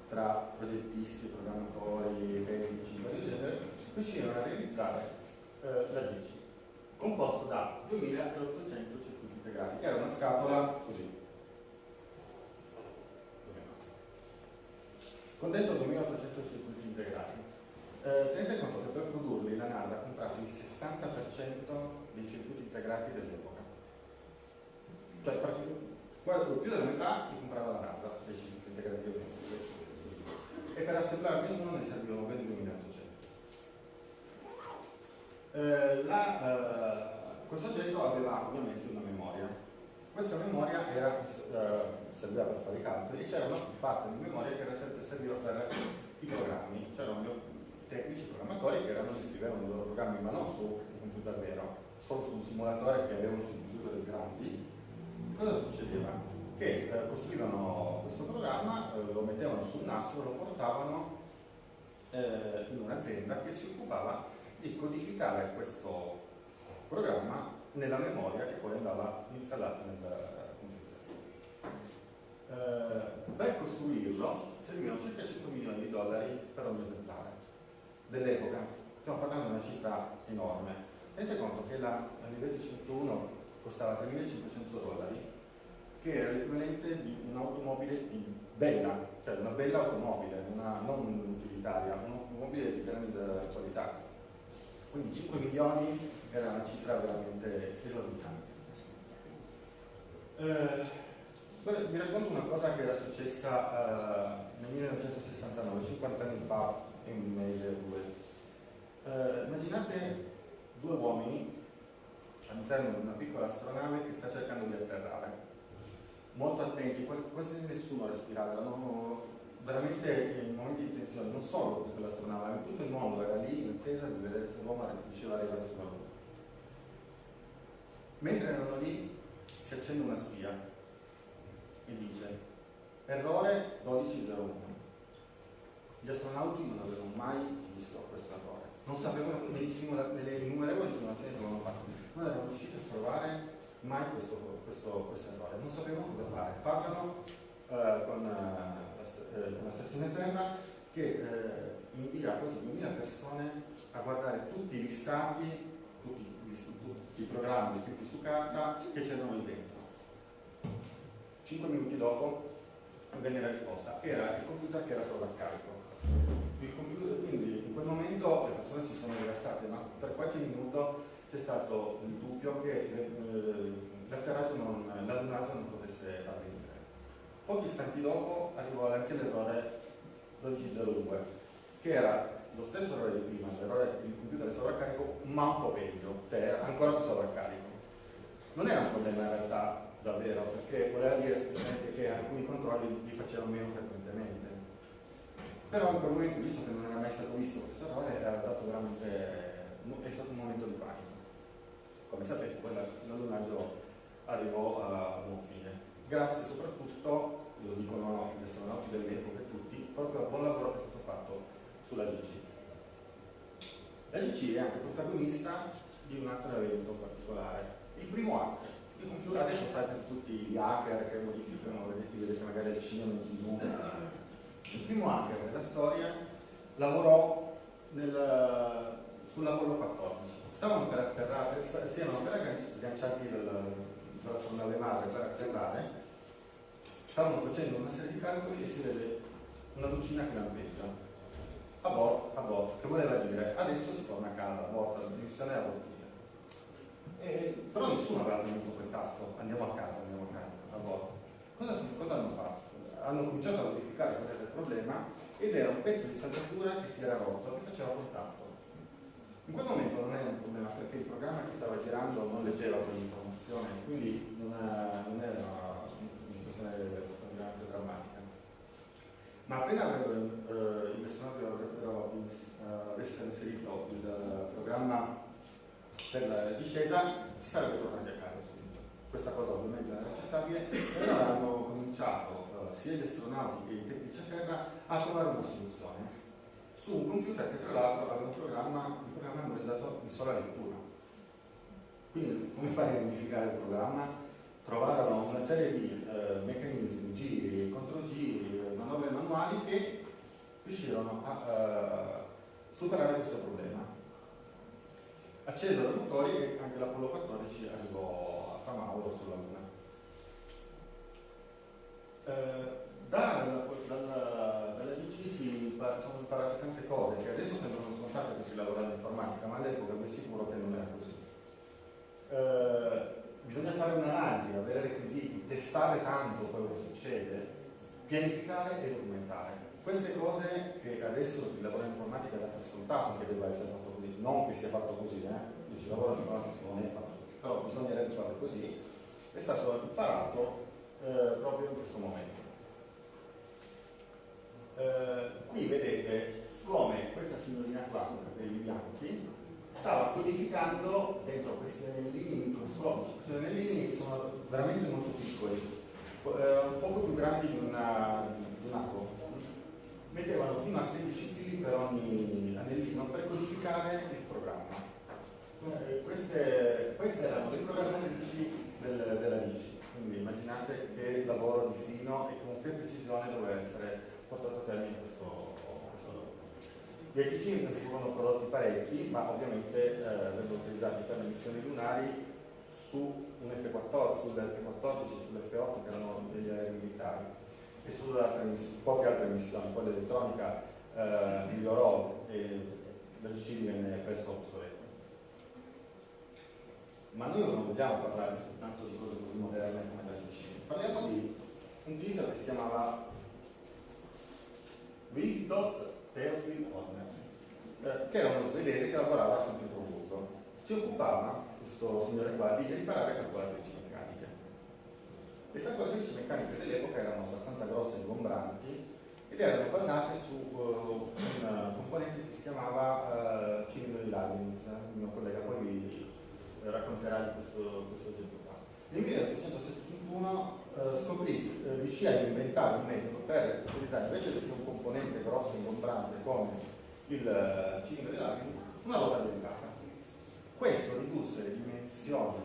tra progettisti, programmatori, tecnici, vari genere, riuscirono a realizzare eh, la 10, composto da 2800 circuiti integrati, che era una scatola così, con dentro 2800 circuiti integrati. Eh, tenete conto che per produrli la NASA ha comprato il 60% dei circuiti integrati dell'epoca. Cioè, quasi più della metà li comprava la NASA dei circuiti integrati dell'epoca. E per assemblarli uno ne servivano ben 2800. Eh, la, eh, questo oggetto aveva ovviamente una memoria. Questa memoria era eh, serviva per fare i calcoli e c'era una parte di memoria che serviva per i programmi, c'erano tecnici programmatori che erano, scrivevano i loro programmi ma non su un computer vero, solo su un simulatore che avevano su computer grandi. Cosa succedeva? Che eh, costruivano questo programma, eh, lo mettevano sul nastro, lo portavano eh, in un'azienda che si occupava di codificare questo programma nella memoria che poi andava installata nel, eh, per costruirlo servivano circa 5 milioni di dollari per ogni esemplare dell'epoca. Stiamo parlando di una cifra enorme. Tenete conto che la, la livello 101 costava 3.500 dollari, che era l'equivalente di un'automobile bella, cioè una bella automobile, una, non utilitaria, un'automobile di grande qualità. Quindi 5 milioni era una cifra veramente esorbitante. Eh, Beh, vi racconto una cosa che era successa uh, nel 1969, 50 anni fa, in un mese o due. Uh, immaginate due uomini all'interno di una piccola astronave che sta cercando di atterrare. Molto attenti, quasi nessuno respirava, erano veramente in momenti di tensione, non solo per quell'astronave, ma tutto il mondo era lì in attesa di vedere se l'uomo riusciva ad arrivare sulla Luna. Mentre erano lì si accende una spia e dice errore 1201. Gli astronauti non avevano mai visto questo errore, non sapevano nelle innumerevoli simulazioni che avevano fatto, non erano riusciti a trovare mai questo, questo, questo errore, non sapevano cosa fare. Parlano eh, con, eh, eh, con, la, stazione Terra che eh, invia quasi 2000 persone a guardare tutti gli stati, tutti, tutti i programmi scritti su carta che c'erano lì dentro. Cinque minuti dopo venne la risposta, era il computer che era sovraccarico. Il computer, quindi in quel momento le persone si sono rilassate, ma per qualche minuto c'è stato il dubbio che eh, l'atterraggio non, non potesse avvenire. Pochi istanti dopo arrivò anche l'errore 1202, che era lo stesso errore di prima, l'errore il computer è sovraccarico, ma un po' peggio, cioè ancora più sovraccarico. Non era un problema in realtà davvero, perché voleva dire semplicemente che alcuni controlli li facevano meno frequentemente. Però in quel momento, visto che non era mai stato visto questo errore, era dato veramente, è stato un momento di panico. Come sapete, poi l'allunaggio arrivò a buon fine. Grazie soprattutto, lo dicono gli astronauti dell'epoca tutti, proprio al buon lavoro che è stato fatto sulla GC. La GC è anche protagonista di un altro evento particolare, il primo hacker. Computer adesso fate tutti gli hacker che modificano, vedete, magari il cinema in tv. Il primo hacker della storia lavorò nel, sull'Apollo 14. Stavano per atterrare, si erano appena sganciati dalla sonda madre per atterrare, stavano facendo una serie di calcoli e si vede una lucina che lampeggia. A bordo, a bordo, che voleva dire adesso si torna a casa, a bordo, la missione è a bordo. E, però nessuno aveva tenuto quel tasto, andiamo a casa, andiamo a casa, a bordo. Cosa, cosa hanno fatto? Hanno cominciato a verificare qual era il problema ed era un pezzo di saldatura che si era rotto, che faceva contatto. In quel momento non era un problema perché il programma che stava girando non leggeva quell'informazione, quindi non, era una questione veramente drammatica. Ma appena avrebbero, eh, i personaggi avrebbero uh, avessero inserito il programma per la discesa, si sarebbe tornati a casa subito. Questa cosa ovviamente era accettabile allora hanno cominciato uh, sia gli astronauti che i tecnici a terra a trovare una soluzione su un computer che tra l'altro aveva un programma, un programma memorizzato in sola lettura. Quindi come fai a modificare il programma? Trovarono una serie di eh, meccanismi, giri, controgiri, manovre manuali che riuscirono a uh, superare questo problema. Accesero i motori e anche l'Apollo 14 arrivò a Camauro sulla Luna. Eh, dalla, dalla, dalla si sono imparate tante cose che adesso sembrano scontate per chi lavora all'informatica, ma all'epoca vi assicuro che non era così. Eh, bisogna fare un'analisi, avere requisiti, testare tanto quello che succede, pianificare e documentare. Queste cose che adesso lavora in informatica dà per scontato che debba essere fatto non che sia fatto così, eh? Io ci lavoro in informatica non è fatto così, però bisognerebbe farlo così, è stato imparato eh, proprio in questo momento. Eh, qui vedete come questa signorina qua, capelli bianchi, stava codificando dentro questi anellini microscopici, questi anellini sono veramente molto piccoli, eh, un poco più grandi di, una, di un. Mettevano fino a 16 fili per ogni anellino per codificare il programma. Eh, queste, queste, erano le programmatrici del, della DC, quindi immaginate che lavoro di fino e con che precisione doveva essere portato a termine questo, lavoro. Gli ATC ne furono prodotti parecchi, ma ovviamente eh, vengono utilizzati per le missioni lunari su un F-14, sull'F-14, sull'F-8 che erano degli aerei militari e su poche altre missioni, poi l'elettronica eh, migliorò e la GC divenne presto obsoleta. Ma noi non vogliamo parlare soltanto di cose così moderne come la GC, parliamo di un teaser che si chiamava Wigdot Theophil Horner, eh, che era uno svedese che lavorava San Pietroburgo. Si occupava, questo signore qua, di riparare calcolatrici. Le calcolatrici meccaniche dell'epoca erano abbastanza grosse e ingombranti ed erano basate su uh, un componente che si chiamava uh, Cinido di Leibniz, il mio collega poi vi racconterà di questo, questo oggetto qua. Nel 1871 uh, scoprì, uh, riuscì a inventare un metodo per utilizzare invece di un componente grosso e ingombrante come il uh, Cinido di Leibniz, una ruota delicata. Questo ridusse le dimensioni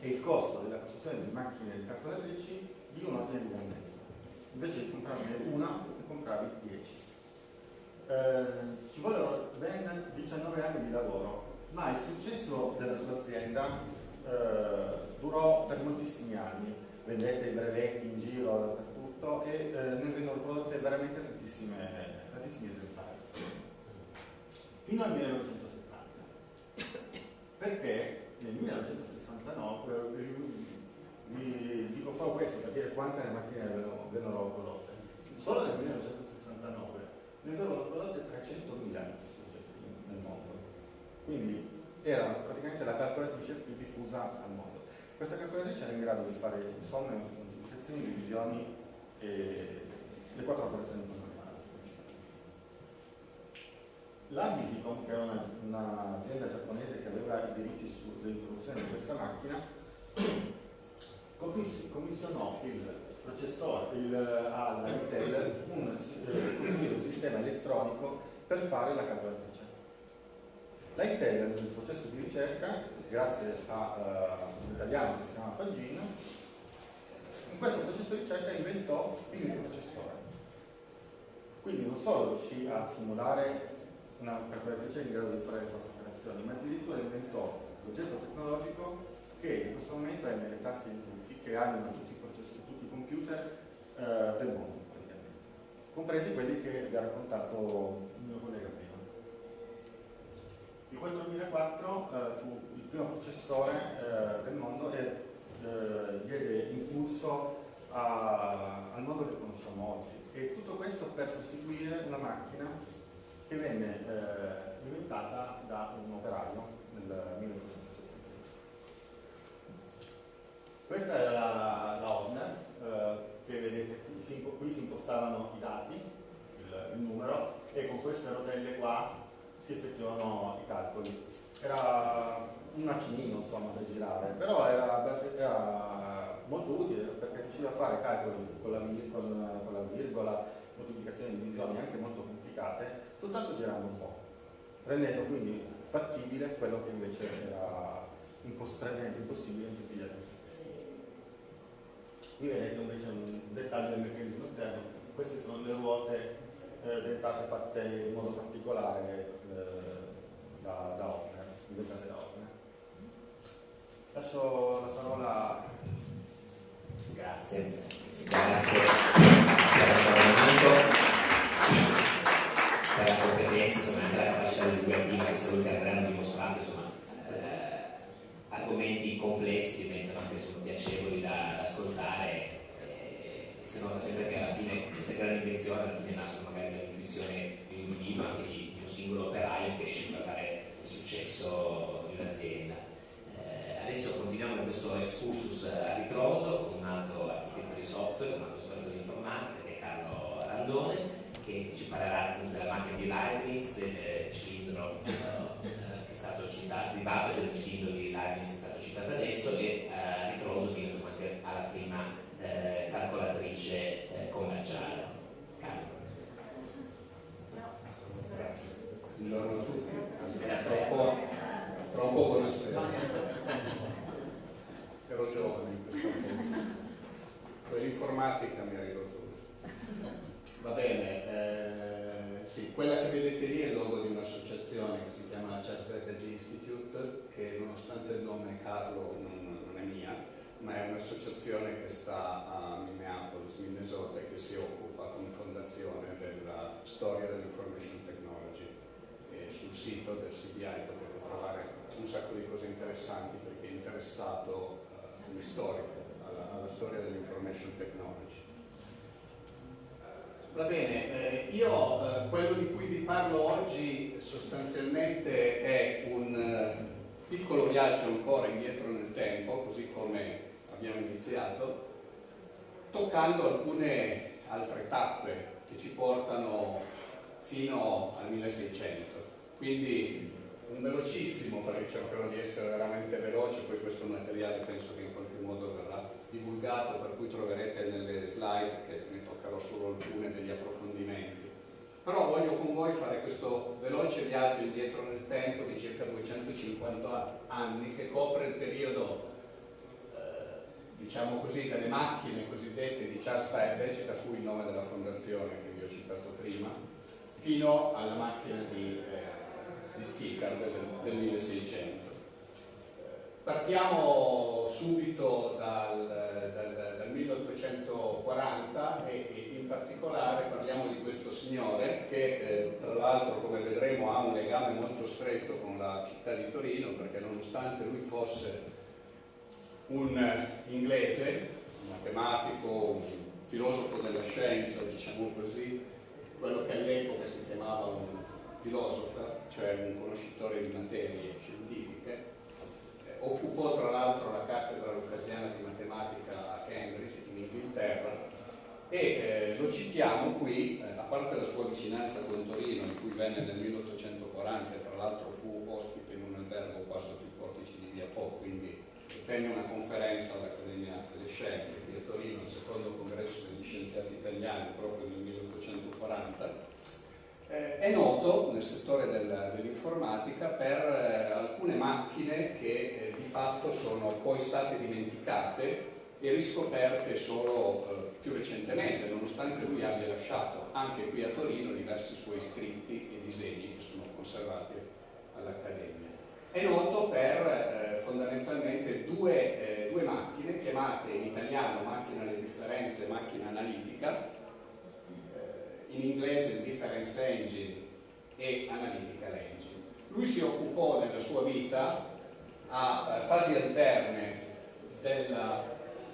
e il costo della costruzione di macchine calcolatrici di un ordine di grandezza invece di comprarne una, ne compravi 10. Eh, ci vollero ben 19 anni di lavoro, ma il successo della sua azienda eh, durò per moltissimi anni, vendette i brevetti in giro dappertutto e eh, ne vengono prodotte veramente tantissime, tantissimi esemplari. Fino al 1970. Perché nel 1969 vi dico solo questo per dire quante macchine vennero prodotte. Solo nel 1969 ne vennero prodotte 300.000 nel mondo. Quindi era praticamente la calcolatrice più diffusa al mondo. Questa calcolatrice era in grado di fare somme, moltiplicazioni, divisioni e le quattro operazioni normali. La Visicom, che era un'azienda giapponese che aveva i diritti sull'introduzione di questa macchina, commissionò il processore il, all'Intel un, eh, un sistema elettronico per fare la calcolatrice. La Intel nel processo di ricerca, grazie a uh, un italiano che si chiama Pagino, in questo processo di ricerca inventò il microprocessore. Quindi non solo riuscì a simulare una calcolatrice in grado di fare le proprie operazioni, ma addirittura inventò l'oggetto tecnologico che in questo momento è nelle tasche di che hanno tutti i, processi, tutti i computer eh, del mondo, compresi quelli che vi ha raccontato il mio collega prima. Il 4004 eh, fu il primo processore eh, del mondo e eh, diede impulso a, al mondo che conosciamo oggi. E tutto questo per sostituire una macchina che venne eh, inventata da un operaio nel 1900. Questa era la, la Horner, eh, che vedete qui si, qui si, impostavano i dati, il, il, numero, e con queste rotelle qua si effettuavano i calcoli. Era un macinino insomma da girare, però era, era molto utile perché riusciva a fare calcoli con la, con, con la virgola, moltiplicazioni e divisioni anche molto complicate, soltanto girando un po', rendendo quindi fattibile quello che invece era impossibile in tutti gli altri. Qui vedete invece un dettaglio del meccanismo interno, queste sono le ruote eh, dentate fatte in modo particolare eh, da, da Opera, inventate da Opera. Lascio la parola Grazie. Grazie per la competenza, insomma, anche la capacità divulgativa che Saluti avranno dimostrato, insomma, eh, argomenti complessi diventano anche sono piacevoli da, da ascoltare eh, si nota sempre che alla fine queste grandi invenzioni alla fine nascono magari dall'intuizione di un individuo anche di, di, un singolo operaio che riesce a fare il successo di un'azienda. Eh, adesso continuiamo con questo excursus a ritroso con un altro architetto di software un altro storico di informatica che è Carlo Randone che ci parlerà della macchina di Leibniz del cilindro eh, stato citato, di del cilindro di Leibniz è stato citato adesso e eh, ritroso fino insomma, anche alla prima eh, calcolatrice eh, commerciale. Buongiorno a tutti, tra un po', tra un po' buonasera. Ero giovane in questo momento. Quell'informatica mi ha ridotto. Va bene, eh, sì, quella che vedete lì è il logo di un'associazione che si chiama Chester G Institute, che nonostante il nome Carlo non, non, è mia, ma è un'associazione che sta a Minneapolis, Minnesota, e che si occupa come fondazione della storia dell'information technology. E sul sito del CBI potete trovare un sacco di cose interessanti perché è interessato uh, come storico alla, alla storia dell'information technology. Va bene, eh, io eh, quello di cui vi parlo oggi sostanzialmente è un eh, piccolo viaggio ancora indietro nel tempo, così come abbiamo iniziato, toccando alcune altre tappe che ci portano fino al 1600. Quindi un velocissimo, perché cercherò di essere veramente veloce, poi questo materiale penso che in qualche modo verrà divulgato, per cui troverete nelle slide che ne toccherò solo alcune degli approfondimenti. Però voglio con voi fare questo veloce viaggio indietro nel tempo di circa 250 anni che copre il periodo diciamo così, delle macchine cosiddette di Charles Babbage, da cui il nome della fondazione che vi ho citato prima, fino alla macchina di, eh, di Stickard del, del 1600. Partiamo subito dal, dal, dal 1840 e, e, particolare parliamo di questo signore che eh, tra l'altro come vedremo ha un legame molto stretto con la città di Torino perché nonostante lui fosse un inglese, un matematico, un filosofo della scienza, diciamo così, quello che all'epoca si chiamava un filosofo, cioè un conoscitore di materie scientifiche, eh, occupò tra l'altro la cattedra lucasiana di matematica a Cambridge, in Inghilterra, e eh, lo citiamo qui, eh, a parte la sua vicinanza con Torino, in cui venne nel 1840 e tra l'altro fu ospite in un albergo qua sotto i portici di Via Po, quindi tenne una conferenza all'Accademia delle Scienze a Torino, il secondo congresso degli scienziati italiani proprio nel 1840. Eh, è noto nel settore del, dell'informatica per eh, alcune macchine che eh, di fatto sono poi state dimenticate e riscoperte solo eh, più recentemente, nonostante lui abbia lasciato anche qui a Torino diversi suoi scritti e disegni che sono conservati all'Accademia. È noto per eh, fondamentalmente due, eh, due, macchine chiamate in italiano macchina alle differenze, macchina analitica, eh, in inglese difference engine e analytical engine. Lui si occupò nella sua vita a fasi alterne della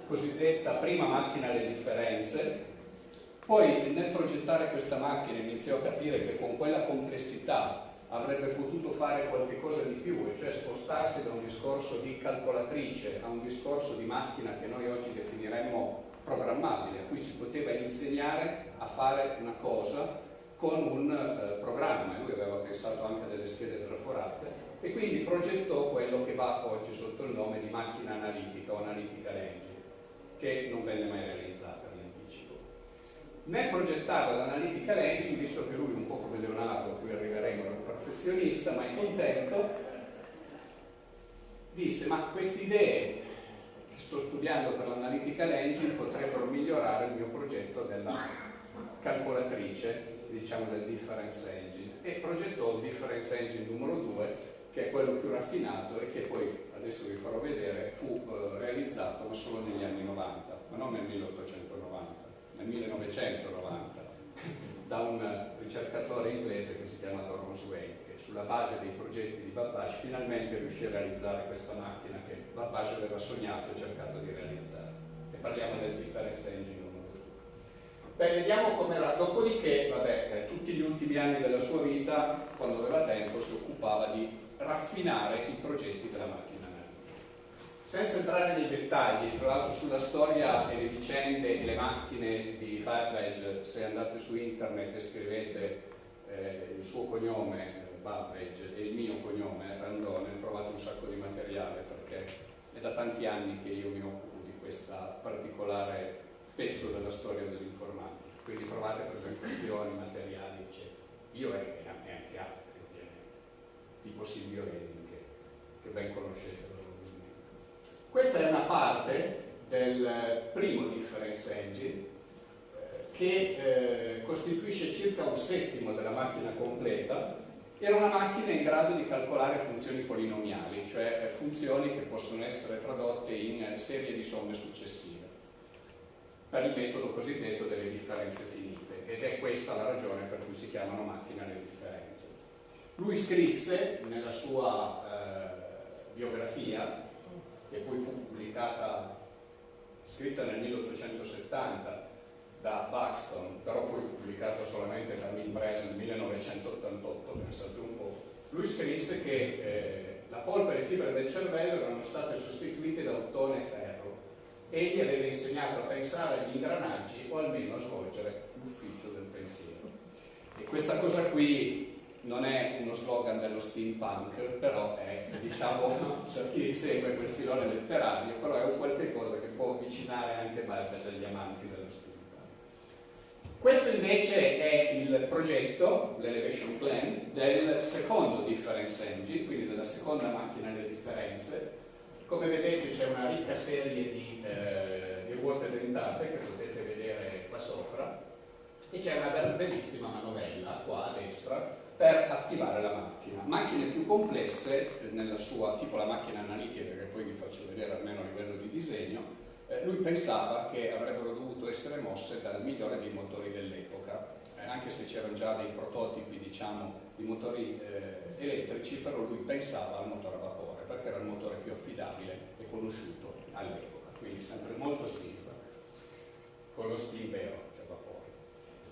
cosiddetta prima macchina alle differenze, poi nel progettare questa macchina iniziò a capire che con quella complessità avrebbe potuto fare qualcosa di più, e cioè spostarsi da un discorso di calcolatrice a un discorso di macchina che noi oggi definiremmo programmabile, a cui si poteva insegnare a fare una cosa con un eh, programma, lui aveva pensato anche delle schede traforate, e quindi progettò quello che va oggi sotto il nome di macchina analitica o analytical engine, che non venne mai realizzata nel progettare l'analitica engine, visto che lui un po' come Leonardo, a cui arriveremo, era un perfezionista, ma è contento, disse ma queste idee che sto studiando per l'analitica engine potrebbero migliorare il mio progetto della calcolatrice, diciamo del difference engine, e progettò il difference engine numero 2, che è quello più raffinato e che poi, adesso vi farò vedere, fu eh, realizzato solo negli anni 90, ma non nel 1890 nel 1990 da un ricercatore inglese che si chiama Thomas Wayne che sulla base dei progetti di Babbage finalmente riuscì a realizzare questa macchina che Babbage aveva sognato e cercato di realizzare. E parliamo del difference engine numero 2 beh vediamo com'era. Dopodiché vabbè eh, tutti gli ultimi anni della sua vita quando aveva tempo si occupava di raffinare i progetti della macchina senza entrare nei dettagli, tra l'altro sulla storia e le vicende e le macchine di Babbage, se andate su internet e scrivete eh, il suo cognome, Babbage, e il mio cognome, Randone, trovate un sacco di materiale perché è da tanti anni che io mi occupo di questo particolare pezzo della storia dell'informatica. Quindi trovate presentazioni, materiali, eccetera. Io e anche altri, ovviamente, tipo Silvio Redin, che, che ben conoscete. Questa è una parte del primo difference engine eh, che eh, costituisce circa un settimo della macchina completa era una macchina in grado di calcolare funzioni polinomiali, cioè eh, funzioni che possono essere tradotte in serie di somme successive, per il metodo cosiddetto delle differenze finite, ed è questa la ragione per cui si chiamano macchine alle differenze. Lui scrisse nella sua eh, biografia che poi fu pubblicata, scritta nel 1870 da Buxton, però poi pubblicata solamente da Milbrez nel 1988, pensate un po', lui scrisse che eh, la polpa e le fibre del cervello erano state sostituite da ottone e ferro e gli aveva insegnato a pensare agli ingranaggi o almeno a svolgere l'ufficio del pensiero. E questa cosa qui non è uno slogan dello steampunk, però è, diciamo, *laughs* per chi segue quel filone letterario, però è un qualche cosa che può avvicinare anche Balthasar agli amanti dello steampunk. Questo invece è il progetto, l'Elevation Plan, del secondo difference engine, quindi della seconda macchina delle differenze. Come vedete c'è una ricca serie di, eh, di ruote dentate che potete vedere qua sopra e c'è una bellissima manovella qua a destra per attivare la macchina. Macchine più complesse eh, nella sua, tipo la macchina analitica che poi vi faccio vedere almeno a livello di disegno, eh, lui pensava che avrebbero dovuto essere mosse dal migliore dei motori dell'epoca, eh, anche se c'erano già dei prototipi diciamo, di motori eh, elettrici, però lui pensava al motore a vapore perché era il motore più affidabile e conosciuto all'epoca, quindi sempre molto steam, con lo steam vero.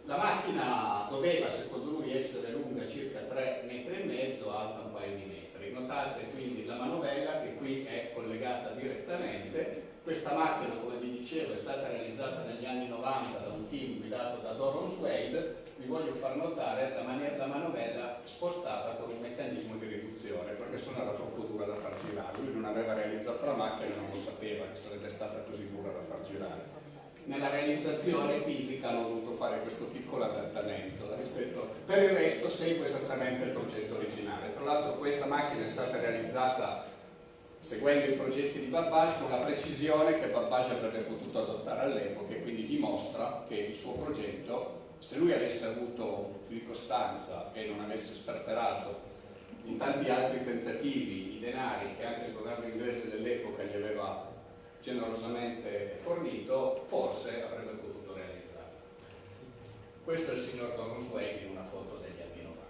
La macchina doveva, secondo lui, essere lunga circa 3 metri e mezzo, alta un paio di metri. Notate quindi la manovella che qui è collegata direttamente. Questa macchina, come vi dicevo, è stata realizzata negli anni 90 da un team guidato da Doron Swade. Vi voglio far notare la, la manovella spostata con un meccanismo di riduzione, perché se no era troppo dura da far girare. Lui non aveva realizzato la macchina e non lo sapeva che sarebbe stata così dura da far girare nella realizzazione fisica hanno dovuto fare questo piccolo adattamento rispetto, per il resto segue esattamente il progetto originale. Tra l'altro questa macchina è stata realizzata seguendo i progetti di Babbage con la precisione che Babbage avrebbe potuto adottare all'epoca e quindi dimostra che il suo progetto se lui avesse avuto più costanza e non avesse sperperato in tanti altri tentativi i denari che anche il governo inglese dell'epoca gli aveva generosamente fornito, forse avrebbe potuto realizzare. Questo è il signor Don Swag in una foto degli anni 90.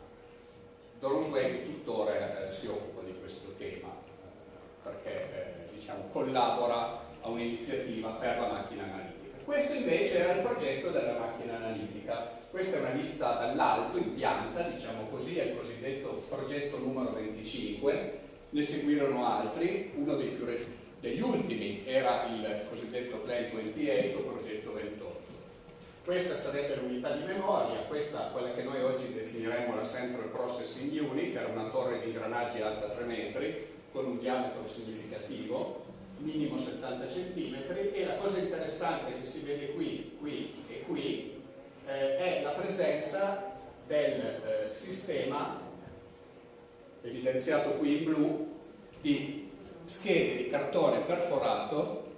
Don Swag tuttora eh, si occupa di questo tema eh, perché eh, diciamo, collabora a un'iniziativa per la macchina analitica. Questo invece era il progetto della macchina analitica. Questa è una lista dall'alto in pianta, diciamo così, è il cosiddetto progetto numero 25. Ne seguirono altri, uno dei più degli ultimi era il cosiddetto Plan 28 o progetto 28. Questa sarebbe l'unità di memoria, questa quella che noi oggi definiremo la Central Processing Unit, era una torre di ingranaggi alta 3 metri, con un diametro significativo, minimo 70 cm, e la cosa interessante che si vede qui, qui e qui eh, è la presenza del eh, sistema, evidenziato qui in blu, di schede di cartone perforato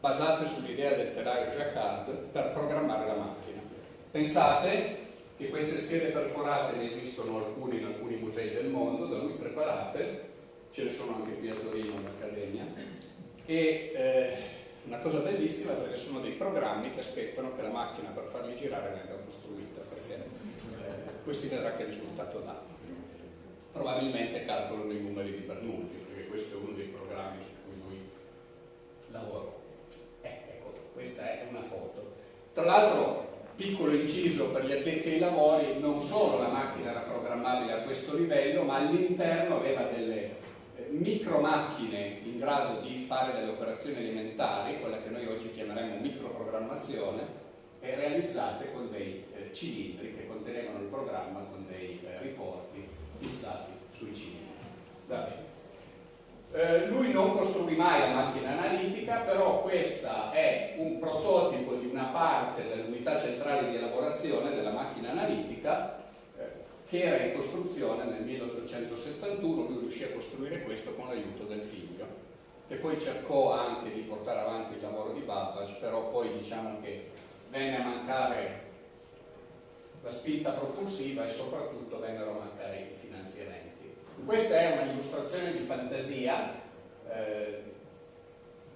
basate sull'idea del telaio Jacquard per programmare la macchina. Pensate che queste schede perforate ne esistono alcune in alcuni musei del mondo, da lui preparate, ce ne sono anche qui a Torino all'Accademia, e eh, una cosa bellissima perché sono dei programmi che aspettano che la macchina per farli girare venga costruita, perché eh, questi vedrà che risultato dà. Probabilmente calcolano i numeri di Bernoulli, questo è uno dei programmi su cui lui lavora. Eh, ecco, questa è una foto. Tra l'altro, piccolo inciso per gli addetti ai lavori, non solo la macchina era programmabile a questo livello, ma all'interno aveva delle eh, micro macchine in grado di fare delle operazioni alimentari, quella che noi oggi chiameremo microprogrammazione, realizzate con dei eh, cilindri che contenevano il programma con dei eh, riporti fissati sui cilindri. Eh, lui non costruì mai la macchina analitica, però questo è un prototipo di una parte dell'unità centrale di elaborazione della macchina analitica eh, che era in costruzione nel 1871, lui riuscì a costruire questo con l'aiuto del figlio, che poi cercò anche di portare avanti il lavoro di Babbage, però poi diciamo che venne a mancare la spinta propulsiva e soprattutto vennero a mancare i. Questa è un'illustrazione di fantasia eh,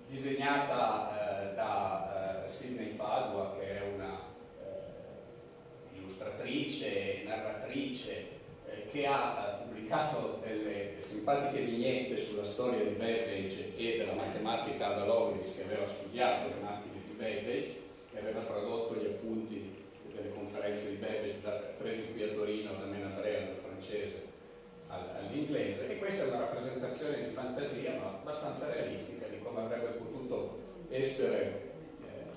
disegnata eh, da eh, Sidney Padua, che è una eh, illustratrice, narratrice, eh, che ha eh, pubblicato delle simpatiche vignette sulla storia di Babbage e della matematica da Lovelace, che aveva studiato le macchine di Babbage, che aveva tradotto gli appunti delle conferenze di Babbage presi qui a Torino da Menabrea, dal francese, all'inglese e questa è una rappresentazione di fantasia ma abbastanza realistica di come avrebbe potuto essere eh,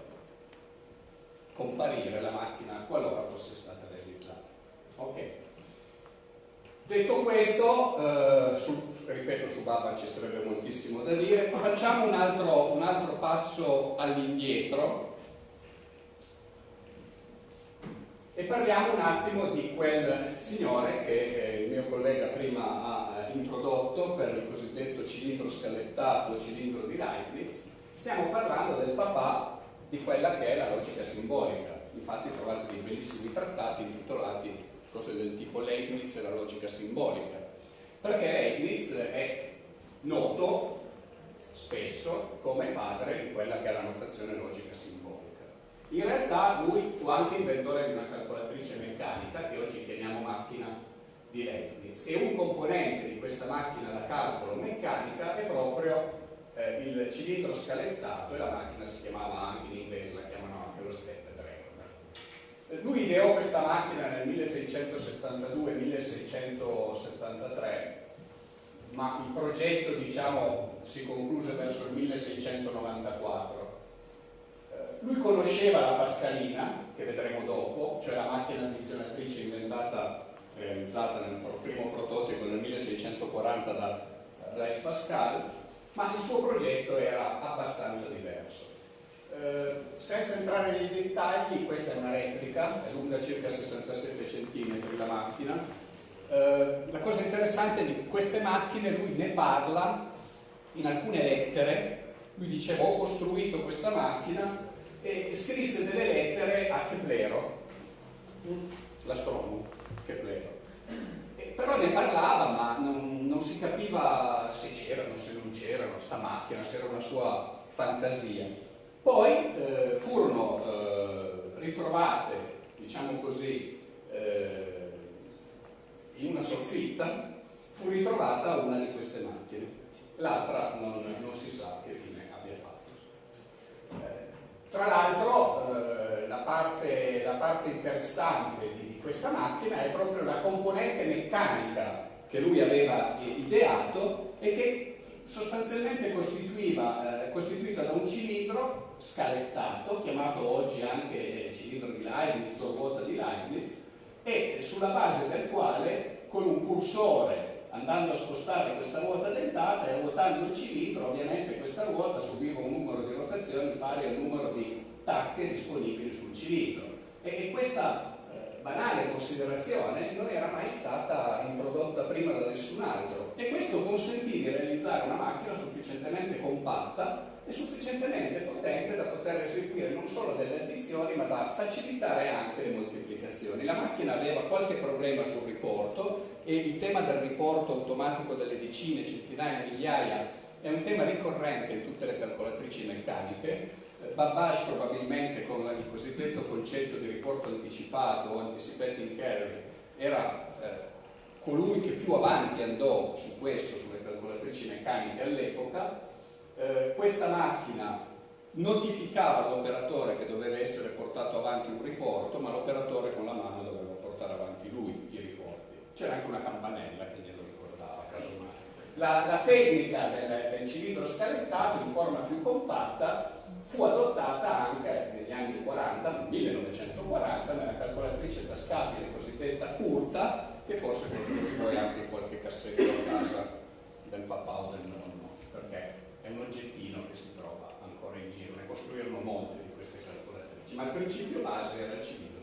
comparire la macchina qualora fosse stata realizzata. Ok. Detto questo, eh, su, ripeto su Baba ci sarebbe moltissimo da dire, facciamo un altro, un altro passo all'indietro e parliamo un attimo di quel signore che collega prima ha eh, introdotto per il cosiddetto cilindro scalettato, cilindro di Leibniz. Stiamo parlando del papà di quella che è la logica simbolica. Infatti trovate dei bellissimi trattati intitolati cose del tipo Leibniz e la logica simbolica. Perché Leibniz è noto spesso come padre di quella che è la notazione logica simbolica. In realtà lui fu anche inventore di una calcolatrice meccanica che oggi chiamiamo macchina di Leibniz e un componente di questa macchina da calcolo meccanica è proprio eh, il cilindro scalettato e la macchina si chiamava anche in inglese, la chiamano anche lo step. Eh, lui ideò questa macchina nel 1672-1673 ma il progetto diciamo, si concluse verso il 1694 lui conosceva la Pascalina, che vedremo dopo, cioè la macchina addizionatrice inventata, realizzata nel primo prototipo nel 1640 da Blaise Pascal, ma il suo progetto era abbastanza diverso. Eh, senza entrare nei dettagli, questa è una replica, è lunga circa 67 cm la macchina. Eh, la cosa interessante di queste macchine, lui ne parla in alcune lettere, lui dice ho costruito questa macchina e scrisse delle lettere a Keplero, l'astronomo Keplero. E però ne parlava, ma non, non si capiva se c'erano, se non c'erano, sta macchina, se era una sua fantasia. Poi eh, furono eh, ritrovate, diciamo così, eh, in una soffitta, fu ritrovata una di queste macchine. L'altra non, non si sa che fine tra l'altro eh, la, parte, la, parte, interessante di, di, questa macchina è proprio la componente meccanica che lui aveva ideato e che sostanzialmente eh, costituita da un cilindro scalettato, chiamato oggi anche cilindro di Leibniz o ruota di Leibniz, e sulla base del quale con un cursore andando a spostare questa ruota dentata e ruotando il cilindro, ovviamente questa ruota subiva un numero di rotazioni pari al numero di tacche disponibili sul cilindro. E, e questa eh, banale considerazione non era mai stata introdotta prima da nessun altro e questo consentì di realizzare una macchina sufficientemente compatta e sufficientemente potente da poter eseguire non solo delle addizioni ma da facilitare anche le moltiplicazioni. La macchina aveva qualche problema sul riporto e il tema del riporto automatico delle decine, centinaia, migliaia è un tema ricorrente in tutte le calcolatrici meccaniche. Eh, Babbage probabilmente con il cosiddetto concetto di riporto anticipato o anticipating carry era eh, colui che più avanti andò su questo, sulle calcolatrici meccaniche all'epoca. Eh, questa macchina notificava all'operatore che doveva essere portato avanti un riporto, ma l'operatore con la mano doveva portare avanti lui i riporti c'era anche una campanella che. La, la tecnica del, del, cilindro scalettato in forma più compatta fu adottata anche negli anni 40, 1940, nella calcolatrice tascabile cosiddetta curta, che forse qualcuno di voi anche in qualche cassetto a casa del papà o del nonno, perché è un oggettino che si trova ancora in giro, ne costruirono molte di queste calcolatrici, ma il principio base era il cilindro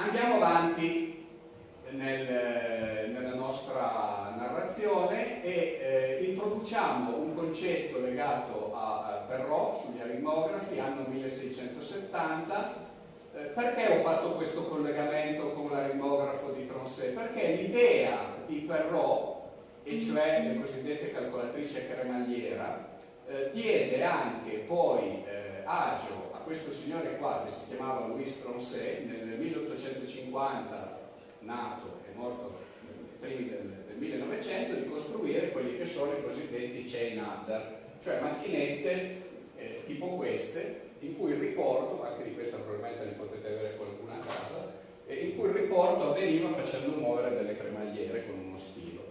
Andiamo avanti nel, nella nostra narrazione e eh, introduciamo un concetto legato a, a Perrault sugli aritmografi, anno 1670. Eh, perché ho fatto questo collegamento con l'aritmografo di Tronset? Perché l'idea di Perrault, e cioè le cosiddette calcolatrici a cremagliera, eh, diede anche poi eh, agio questo signore qua che si chiamava Louis Tronset nel 1850 nato e morto primi del, del 1900 di costruire quelli che sono i cosiddetti chain adder cioè macchinette eh, tipo queste in cui il riporto, anche di questa probabilmente ne potete avere qualcuna a casa eh, in cui il riporto avveniva facendo muovere delle cremagliere con uno stilo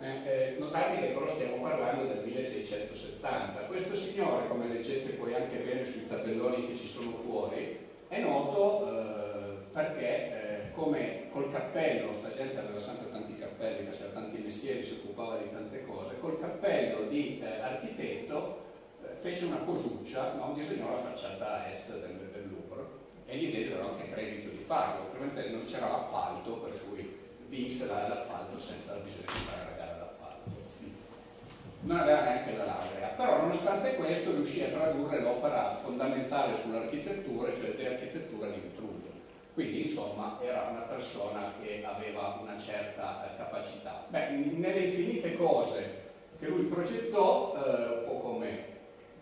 eh, eh, notate rapide, però stiamo parlando del 1670. Questo signore, come leggete poi anche bene sui tabelloni che ci sono fuori, è noto eh, perché eh, come col cappello, sta gente aveva sempre tanti cappelli, faceva tanti mestieri, si occupava di tante cose, col cappello di eh, architetto eh, fece una cosuccia, no? disegnò la facciata a est del, del Louvre e gli diedero anche credito di farlo, ovviamente non c'era l'appalto, per cui vinse l'appalto senza bisogno di fare la gara d'appalto. Non aveva neanche la laurea, però nonostante questo riuscì a tradurre l'opera fondamentale sull'architettura, cioè di architettura di Vitruvio. Quindi insomma era una persona che aveva una certa eh, capacità. Beh, nelle infinite cose che lui progettò, eh, un po' come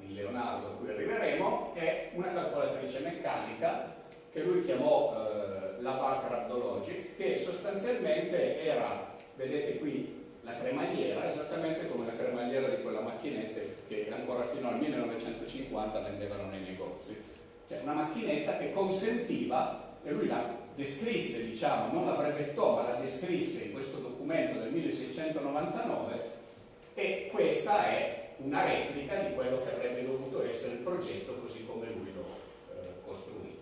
il Leonardo a cui arriveremo, è una calcolatrice meccanica che lui chiamò eh, la Bancroft Logic, che sostanzialmente era, vedete qui, la cremagliera, esattamente come la cremagliera di quella macchinetta che ancora fino al 1950 vendevano nei negozi. Cioè una macchinetta che consentiva, e lui la descrisse, diciamo, non la brevettò, ma la descrisse in questo documento del 1699, e questa è una replica di quello che avrebbe dovuto essere il progetto così come lui lo eh, costruì,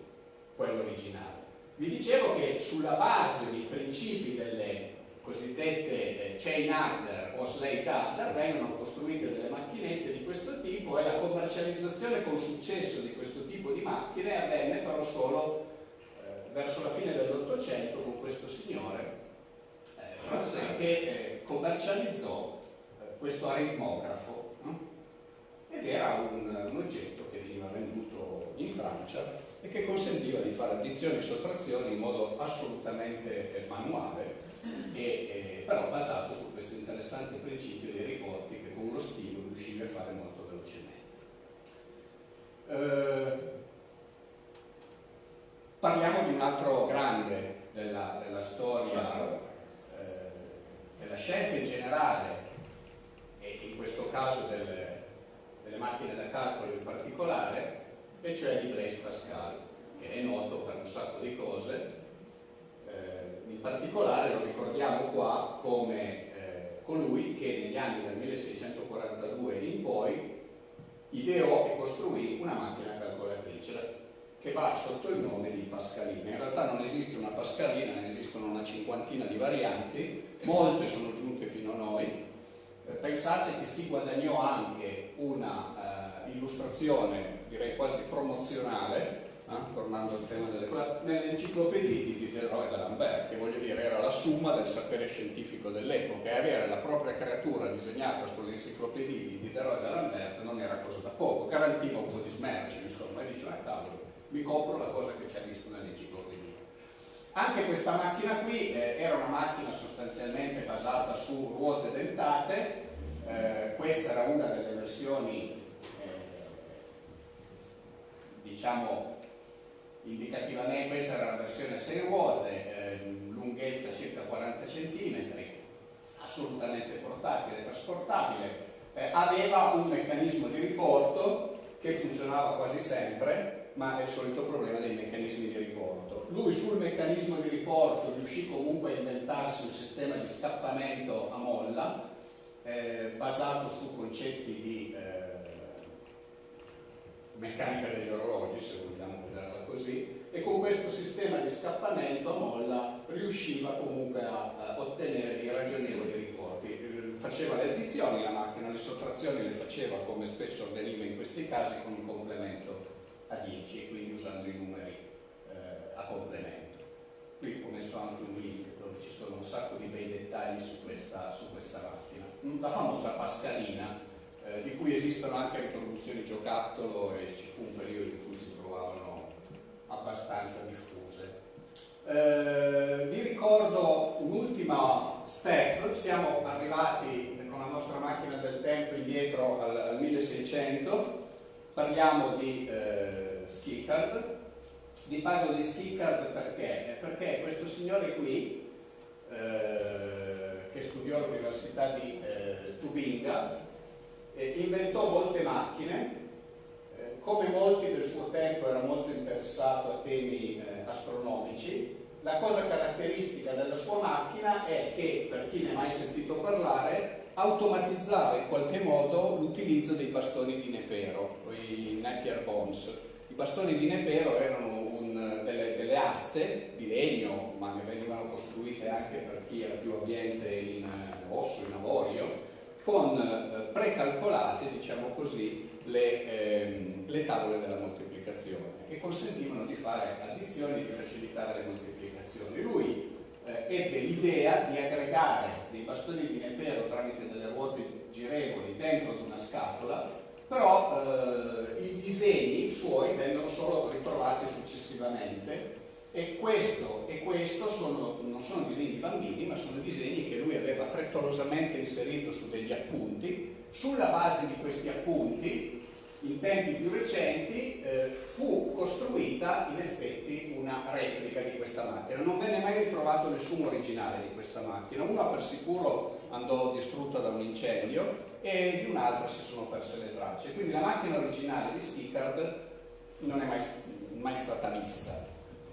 quello originale. Vi dicevo che sulla base dei principi delle cosiddette eh, chain adder o slate adder vengono costruite delle macchinette di questo tipo e la commercializzazione con successo di questo tipo di macchine avvenne però solo verso la fine dell'Ottocento con questo signore eh, che eh, commercializzò eh, questo aritmografo hm? ed era un, un oggetto che veniva venduto in Francia e che consentiva di fare addizioni e sottrazioni in modo assolutamente eh, manuale e, eh, però basato su questo interessante principio dei riporti che con lo stilo riuscivi a fare molto velocemente. Eh, parliamo di un altro grande della, della storia eh, della scienza in generale e in questo caso delle, delle macchine da calcolo in particolare, e cioè di Blaise Pascal, che è noto per un sacco di cose, in particolare lo ricordiamo qua come eh, colui che negli anni del 1642 in poi ideò e costruì una macchina calcolatrice che va sotto il nome di Pascalina. In realtà non esiste una Pascalina, ne esistono una cinquantina di varianti, molte sono giunte fino a noi. Eh, pensate che si guadagnò anche una eh, illustrazione, direi quasi promozionale, eh? tornando al tema delle cose, nelle enciclopedie di Diderot e d'Alembert, che voglio dire era la summa del sapere scientifico dell'epoca e avere la propria creatura disegnata sulle enciclopedie di Diderot e d'Alembert non era cosa da poco, garantiva un po' di smercio, insomma, e diceva, ah, cavolo, mi copro la cosa che c'è visto nell'enciclopedia. Anche questa macchina qui eh, era una macchina sostanzialmente basata su ruote dentate, eh, questa era una delle versioni eh, diciamo indicativamente questa era la versione a 6 ruote, eh, lunghezza circa 40 cm, assolutamente portatile, trasportabile, eh, aveva un meccanismo di riporto che funzionava quasi sempre, ma è il solito problema dei meccanismi di riporto. Lui sul meccanismo di riporto riuscì comunque a inventarsi un sistema di scappamento a molla eh, basato su concetti di eh, meccanica degli orologi, se vogliamo vederla così, e con questo sistema di scappamento a molla riusciva comunque a, a ottenere dei ragionevoli riporti. Eh, faceva le addizioni la macchina, le sottrazioni le faceva, come spesso avveniva in questi casi, con un complemento a 10, quindi usando i numeri eh, a complemento. Qui ho messo anche un link dove ci sono un sacco di bei dettagli su questa, su questa macchina. La famosa Pascalina, eh, di cui esistono anche riproduzioni giocattolo e ci fu un periodo in cui si trovavano abbastanza diffuse. Eh, vi ricordo un'ultima step, siamo arrivati con la nostra macchina del tempo indietro al, al 1600, parliamo di eh, Schickard, vi parlo di Schickard perché? Perché questo signore qui, eh, che studiò all'Università di eh, Tubinga, eh, inventò molte macchine, eh, come molti del suo tempo era molto interessato a temi eh, astronomici, la cosa caratteristica della sua macchina è che, per chi ne ha mai sentito parlare, automatizzare in qualche modo l'utilizzo dei bastoni di Nepero, i Napier Bones. I bastoni di Nepero erano un, delle, delle, aste di legno, ma ne venivano costruite anche per chi era più ambiente in eh, osso, in avorio, con eh, precalcolate, diciamo così, le, ehm, le tavole della moltiplicazione che consentivano di fare addizioni e di facilitare le moltiplicazioni. Lui eh, ebbe l'idea di aggregare dei bastoni di Nepero tramite delle ruote girevoli dentro di una scatola, però eh, i disegni suoi vennero solo ritrovati successivamente e questo e questo sono, non sono disegni di bambini, ma sono disegni che lui aveva frettolosamente inserito su degli appunti. Sulla base di questi appunti in tempi più recenti eh, fu costruita in effetti una replica di questa macchina. Non venne mai ritrovato nessun originale di questa macchina. Una per sicuro andò distrutta da un incendio e di un'altra si sono perse le tracce. Quindi la macchina originale di Stickard non è mai, mai stata vista.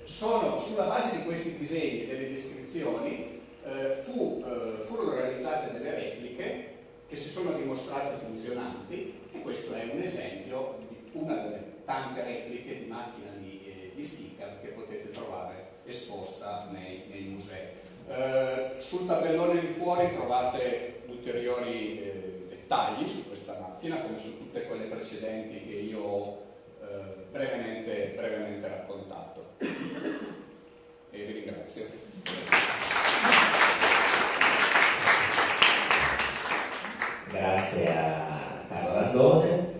Sono, sulla base di questi disegni e delle descrizioni eh, fu, eh, furono realizzate delle repliche che si sono dimostrate funzionanti e questo è un esempio di una delle tante repliche di macchina di, eh, di sticker che potete trovare esposta nei, nei musei. Eh, sul tabellone di fuori trovate ulteriori eh, dettagli su questa macchina come su tutte quelle precedenti che io ho eh, brevemente, brevemente raccontato. E vi ringrazio. Grazie Carlo Randone.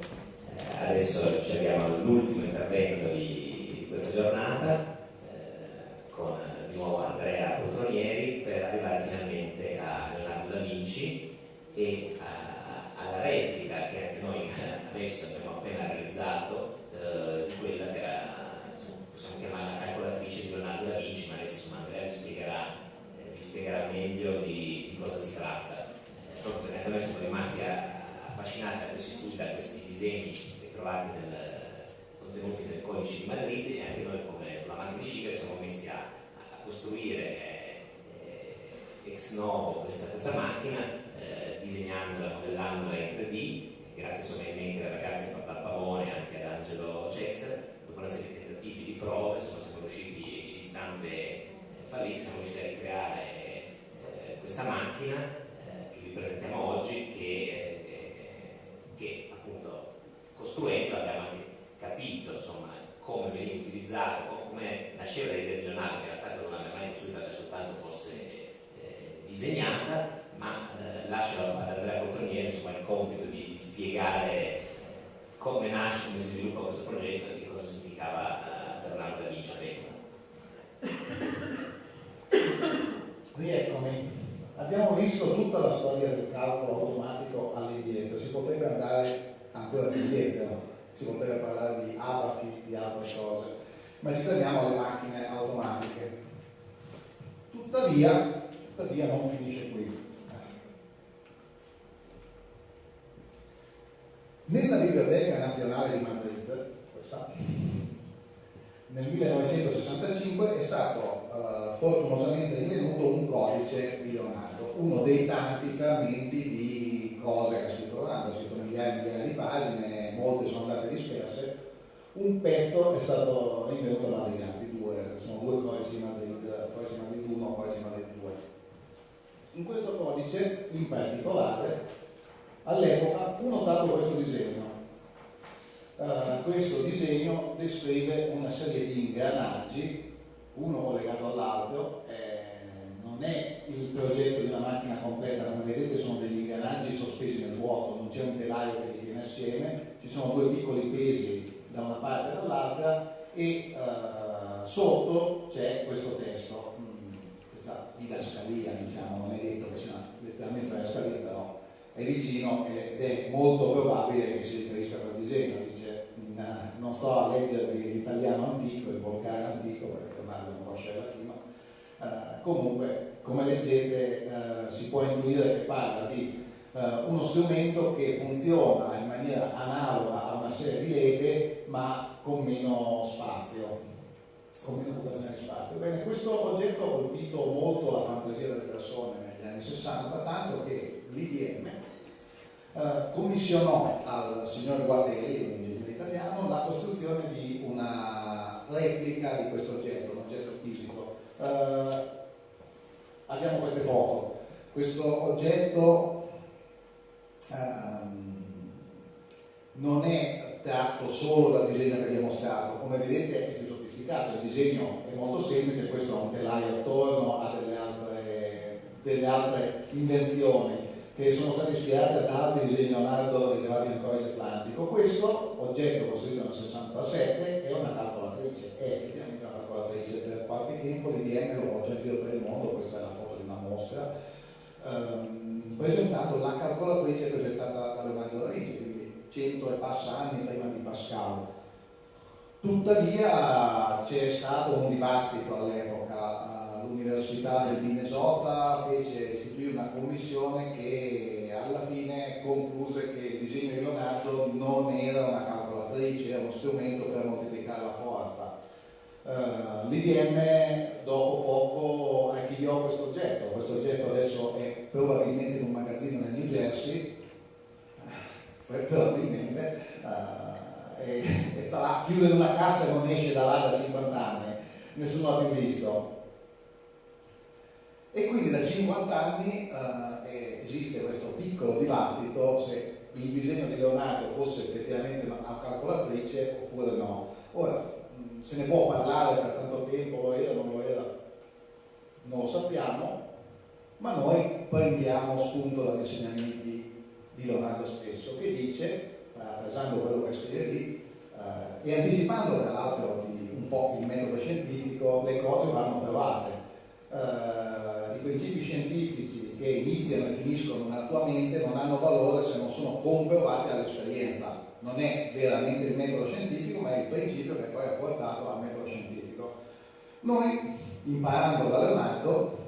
Eh, adesso ci abbiamo l'ultimo intervento di, di questa giornata eh, con di nuovo Andrea Poltronieri per arrivare finalmente a Leonardo da Vinci e a, alla replica che anche noi *laughs* adesso abbiamo appena realizzato eh, di quella che era, possiamo chiamare la calcolatrice di Leonardo da Vinci, ma adesso insomma, Andrea vi spiegherà, eh, vi spiegherà meglio di, di cosa si tratta proprio perché noi siamo rimasti affascinati da questi studi, da questi disegni ritrovati nel, contenuti nel codice di Madrid e anche noi come la macchina di siamo messi a, a costruire eh, ex novo questa, questa macchina eh, disegnandola, modellandola in 3D grazie solamente ai ragazzi fatta a Pavone anche ad Angelo Chester dopo una serie di tentativi di prove insomma, siamo riusciti di stampe eh, fallite siamo riusciti a ricreare eh, questa macchina presentiamo oggi che, eh, che appunto costruendo abbiamo anche capito insomma, come veniva utilizzato, come nasceva l'idea di Leonardo, che in realtà non aveva mai costruita per soltanto fosse eh, disegnata, ma eh, lascio ad Andrea Cotronieri insomma, il compito di, di spiegare eh, come nasce, come si sviluppa questo progetto e che cosa significava per Leonardo da Vinci Rieccomi. Abbiamo visto tutta la storia del calcolo automatico all'indietro, si potrebbe andare ancora più indietro, si potrebbe parlare di abachi, di altre cose, ma ci fermiamo alle macchine automatiche. Tuttavia, tuttavia non finisce qui. Nella Biblioteca Nazionale di Madrid, questa, nel 1965 è stato uh, fortunosamente rinvenuto un codice di Leonardo, uno dei tanti frammenti di cose che ha scritto Leonardo, ha scritto migliaia e migliaia di pagine, molte sono andate disperse, un pezzo è stato rinvenuto da Madrid, anzi due, sono due codici Madrid, codice Madrid 1 codice Madrid 2. In questo codice, in particolare, all'epoca fu notato questo disegno, Uh, questo disegno descrive una serie di ingranaggi, uno collegato all'altro, eh, non è il progetto di una macchina completa, come vedete sono degli ingranaggi sospesi nel vuoto, non c'è un telaio che li tiene assieme, ci sono due piccoli pesi da una parte e dall'altra e uh, sotto c'è questo testo, mm, questa didascalia diciamo, non è detto che sia letteralmente una didascalia, però è vicino ed è molto probabile che si riferisca a quel disegno non sto a leggervi l'italiano antico, il volcano antico, perché ormai non conosce il uh, comunque come leggete uh, si può intuire che parla di uh, uno strumento che funziona in maniera analoga a una serie di leve ma con meno spazio con meno di spazio. Bene, questo oggetto ha colpito molto la fantasia delle persone negli anni 60, tanto che l'IBM eh, commissionò al signor Guardelli, un ingegnere italiano, la costruzione di una replica di questo oggetto, un oggetto fisico. Eh, abbiamo queste foto. Questo oggetto ehm, non è tratto solo dal disegno che vi ho mostrato, come vedete è più sofisticato, il disegno è molto semplice, questo ha un telaio attorno, ha delle altre, delle altre invenzioni che sono state ispirate ad altri disegni Leonardo rilevati nel codice atlantico. Questo oggetto costruito nel 67 è una calcolatrice, è effettivamente una calcolatrice, per qualche tempo l'IBM lo porta in giro per il mondo, questa è la foto di una mostra, ehm, presentando la calcolatrice presentata da Leonardo da Vinci, quindi 100 e passa anni prima di Pascal. Tuttavia c'è stato un dibattito all'epoca l'Università del Minnesota fece istituire una commissione che alla fine concluse che il disegno di Leonardo non era una calcolatrice, era uno strumento per moltiplicare la forza. Uh, L'IBM dopo poco archiviò questo oggetto, questo oggetto adesso è probabilmente in un magazzino nel New Jersey, *laughs* probabilmente, uh, e, e starà a chiudere una cassa e non esce da là da 50 anni, nessuno l'ha più visto. E quindi da 50 anni eh, esiste questo piccolo dibattito se il disegno di Leonardo fosse effettivamente una calcolatrice oppure no. Ora, se ne può parlare per tanto tempo, lo era o non lo era, non lo sappiamo, ma noi prendiamo spunto dagli insegnamenti di Leonardo stesso, che dice, parafrasando quello che scrive lì, eh, e anticipando tra l'altro un po' il metodo scientifico, le cose vanno provate. Eh, principi scientifici che iniziano e finiscono nella tua mente non hanno valore se non sono comprovati all'esperienza. Non è veramente il metodo scientifico, ma è il principio che poi ha portato al metodo scientifico. Noi, imparando da Leonardo,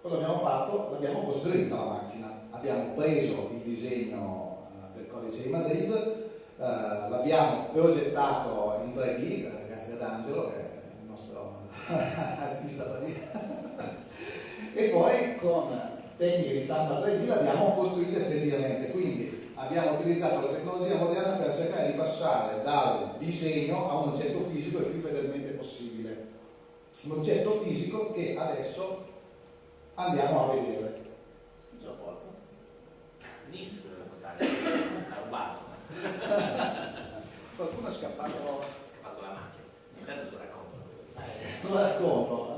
cosa abbiamo fatto? L'abbiamo costruita la macchina. Abbiamo preso il disegno eh, del codice di Madrid, eh, l'abbiamo progettato in 3D, eh, grazie ad Angelo, che è il nostro *laughs* artista 3D e poi con tecniche di stampa 3D l'abbiamo costruita effettivamente, quindi abbiamo utilizzato la tecnologia moderna per cercare di passare dal disegno a un oggetto fisico il più fedelmente possibile. Un oggetto fisico che adesso andiamo a vedere. ha rubato. Qualcuno è scappato. È scappato la macchina. Intanto tu racconto. Eh, lo racconto.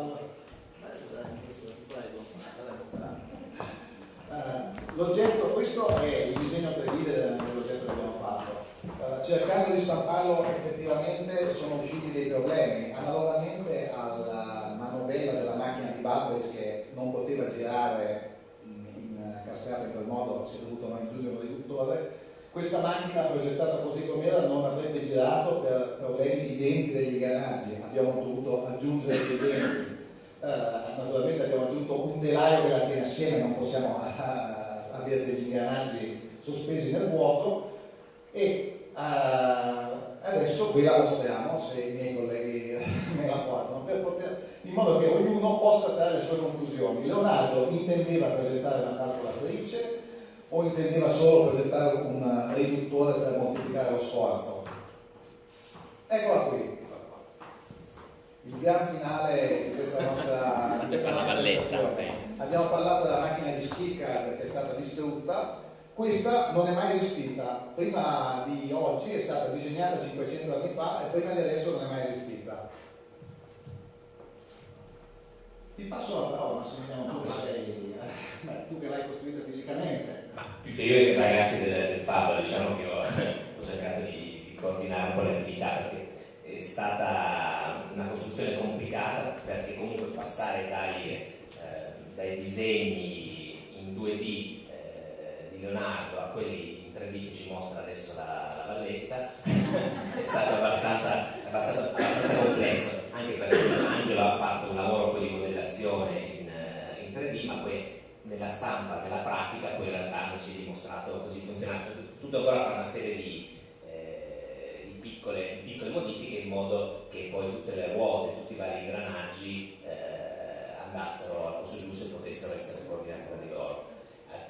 L'oggetto, questo è il disegno 3D dell'oggetto che abbiamo fatto. Uh, cercando di stamparlo effettivamente sono usciti dei problemi. Analogamente alla manovella della macchina di Babbage che non poteva girare in cassata in quel modo, si è dovuto aggiungere un riduttore, questa macchina progettata così com'era non avrebbe girato per problemi di denti degli ingranaggi, abbiamo dovuto aggiungere dei denti. Uh, naturalmente abbiamo aggiunto un telaio che la tiene assieme, non possiamo uh, avere degli ingranaggi sospesi nel vuoto e uh, adesso qui la mostriamo se i miei colleghi *laughs* me la guardano poter, in modo che ognuno possa trarre le sue conclusioni. Leonardo intendeva presentare una calcolatrice o intendeva solo presentare un riduttore per moltiplicare lo sforzo? Eccola qui il gran finale di questa nostra, di questa bellezza. Abbiamo parlato della macchina di Sticker che è stata distrutta, questa non è mai esistita, prima di oggi è stata disegnata 500 anni fa e prima di adesso non è mai esistita. Ti passo la parola, Massimiliano, tu che sei, eh, tu che l'hai costruita fisicamente. Ma più che io i ragazzi del, del Fabio, diciamo che ho, *laughs* ho cercato di, di coordinare un po' le attività perché è stata una costruzione complicata perché comunque passare dai, eh, dai disegni in 2D eh, di Leonardo a quelli in 3D che ci mostra adesso la, la valletta *laughs* è stato abbastanza, abbastanza, abbastanza, complesso anche perché Angelo ha fatto un lavoro poi di modellazione in, eh, in 3D ma poi nella stampa, nella pratica poi in realtà non si è dimostrato così funzionante tutto ancora fa una serie di piccole, piccole, modifiche in modo che poi tutte le ruote, tutti i vari ingranaggi eh, andassero al posto giusto e potessero essere coordinati tra di loro.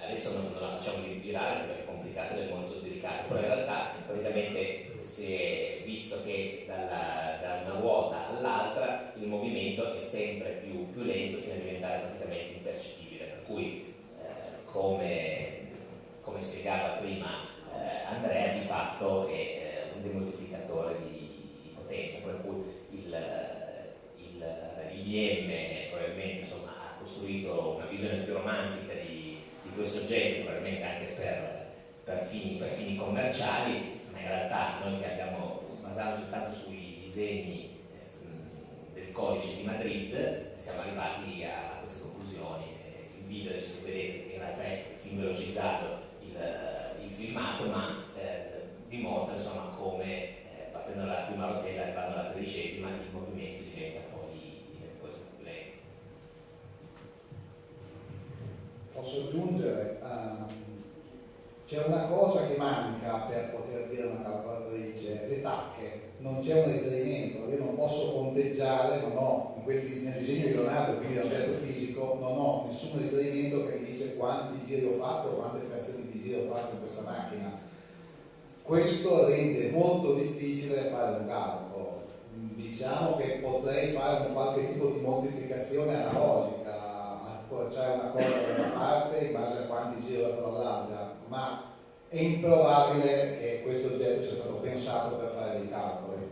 Adesso non, non, la facciamo girare perché è complicato ed è molto delicato, però in realtà praticamente si è visto che dalla, da una ruota all'altra il movimento è sempre più, più, lento fino a diventare praticamente impercettibile, per cui eh, come, come, spiegava prima eh, Andrea di fatto è eh, un demoltiplicatore di, di, potenza, per cui il, il, IBM probabilmente insomma, ha costruito una visione più romantica di, di questo oggetto, probabilmente anche per, per, fini, per fini commerciali, ma in realtà noi che abbiamo basato soltanto sui disegni eh, del codice di Madrid siamo arrivati a, queste conclusioni. Il video adesso vedete in realtà è film velocizzato il, il filmato, ma eh, dimostra insomma come partendo dalla prima rotella arrivando alla tredicesima il movimento diventa poi diventa lento. Posso aggiungere? Um c'è una cosa che manca per poter dire una calcolatrice, le tacche, non c'è un riferimento, io non posso conteggiare, non ho, in questi, nel disegno di Leonardo, quindi da certo fisico, non ho nessun riferimento che mi dice quanti giri ho fatto quante frazioni di giro ho fatto in questa macchina. Questo rende molto difficile fare un calcolo. Diciamo che potrei fare un qualche tipo di moltiplicazione analogica, accorciare una cosa da una parte in base a quanti giri ho dall'altra ma è improbabile che questo oggetto sia stato pensato per fare dei calcoli.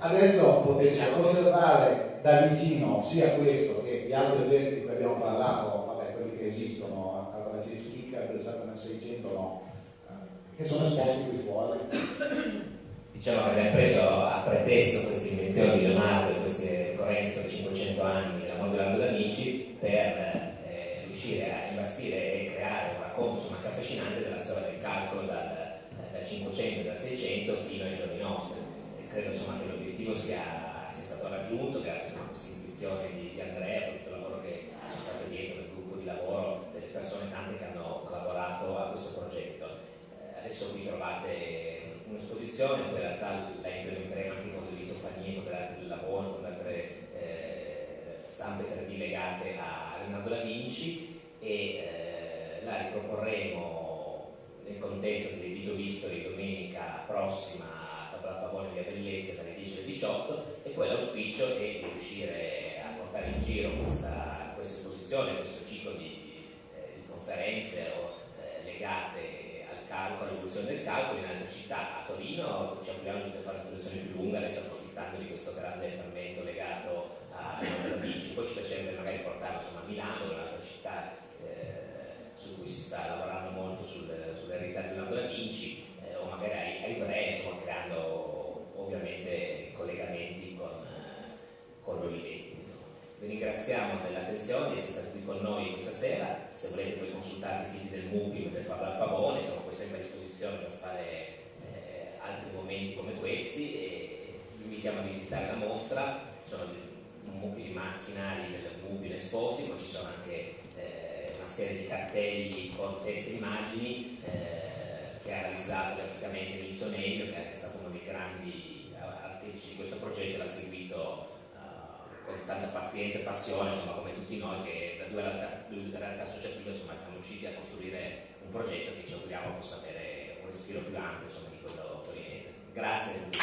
Adesso potete osservare da vicino sia questo che gli altri oggetti di cui abbiamo parlato, vabbè, quelli che esistono, allora ci spicca, pensate nel 600 no, eh, che sono esposti qui fuori diciamo che abbiamo preso a pretesto queste invenzioni di Leonardo e queste ricorrenze per 500 anni della mondo Leonardo da Vinci per eh, riuscire a imbastire e creare un racconto insomma, affascinante della storia del calcolo dal, dal 500 e dal 600 fino ai giorni nostri. E credo insomma, che l'obiettivo sia, sia, stato raggiunto grazie a questa intuizione di, di Andrea, tutto il lavoro che c'è stato dietro, del gruppo di lavoro, delle persone tante che hanno collaborato a questo progetto. Adesso qui trovate un'esposizione, poi in realtà la implementeremo anche con il litofanie, con altre del lavoro, con altre eh, stampe 3D legate a Leonardo da Vinci e eh, la riproporremo nel contesto del video History domenica prossima a Fabra Pavone via Bellezza dalle 10 alle 18 e poi l'auspicio è di riuscire a portare in giro questa, questa esposizione, questo ciclo di, eh, di conferenze o, eh, legate calcolo, l'evoluzione del calcolo in altre città. A Torino ci auguriamo di fare una situazione più lunga, adesso approfittando di questo grande fermento legato a Vinci. Poi ci piacerebbe magari portarlo insomma, a Milano, un'altra città eh, su cui si sta lavorando molto sul, sull'eredità di Leonardo da Vinci, eh, o magari a Ivrea, insomma, creando ovviamente collegamenti con, eh, con l'Olivetti. Vi ringraziamo dell'attenzione, siete stati qui con noi questa sera, se volete poi consultare i siti del MUPI per farlo al pavone, siamo poi sempre a disposizione per fare eh, altri momenti come questi e vi invitiamo a visitare la mostra, sono un mucchio di macchinari del MUPI esposti, poi ci sono anche eh, una serie di cartelli con teste e immagini eh, che ha realizzato graficamente Nilson Elio, che è stato uno dei grandi artefici di questo progetto e l'ha seguito con tanta pazienza e passione, insomma, come tutti noi che da due realtà, realtà associative insomma, siamo riusciti a costruire un progetto che ci auguriamo possa avere un respiro più ampio insomma, di quello torinese. Grazie. a tutti.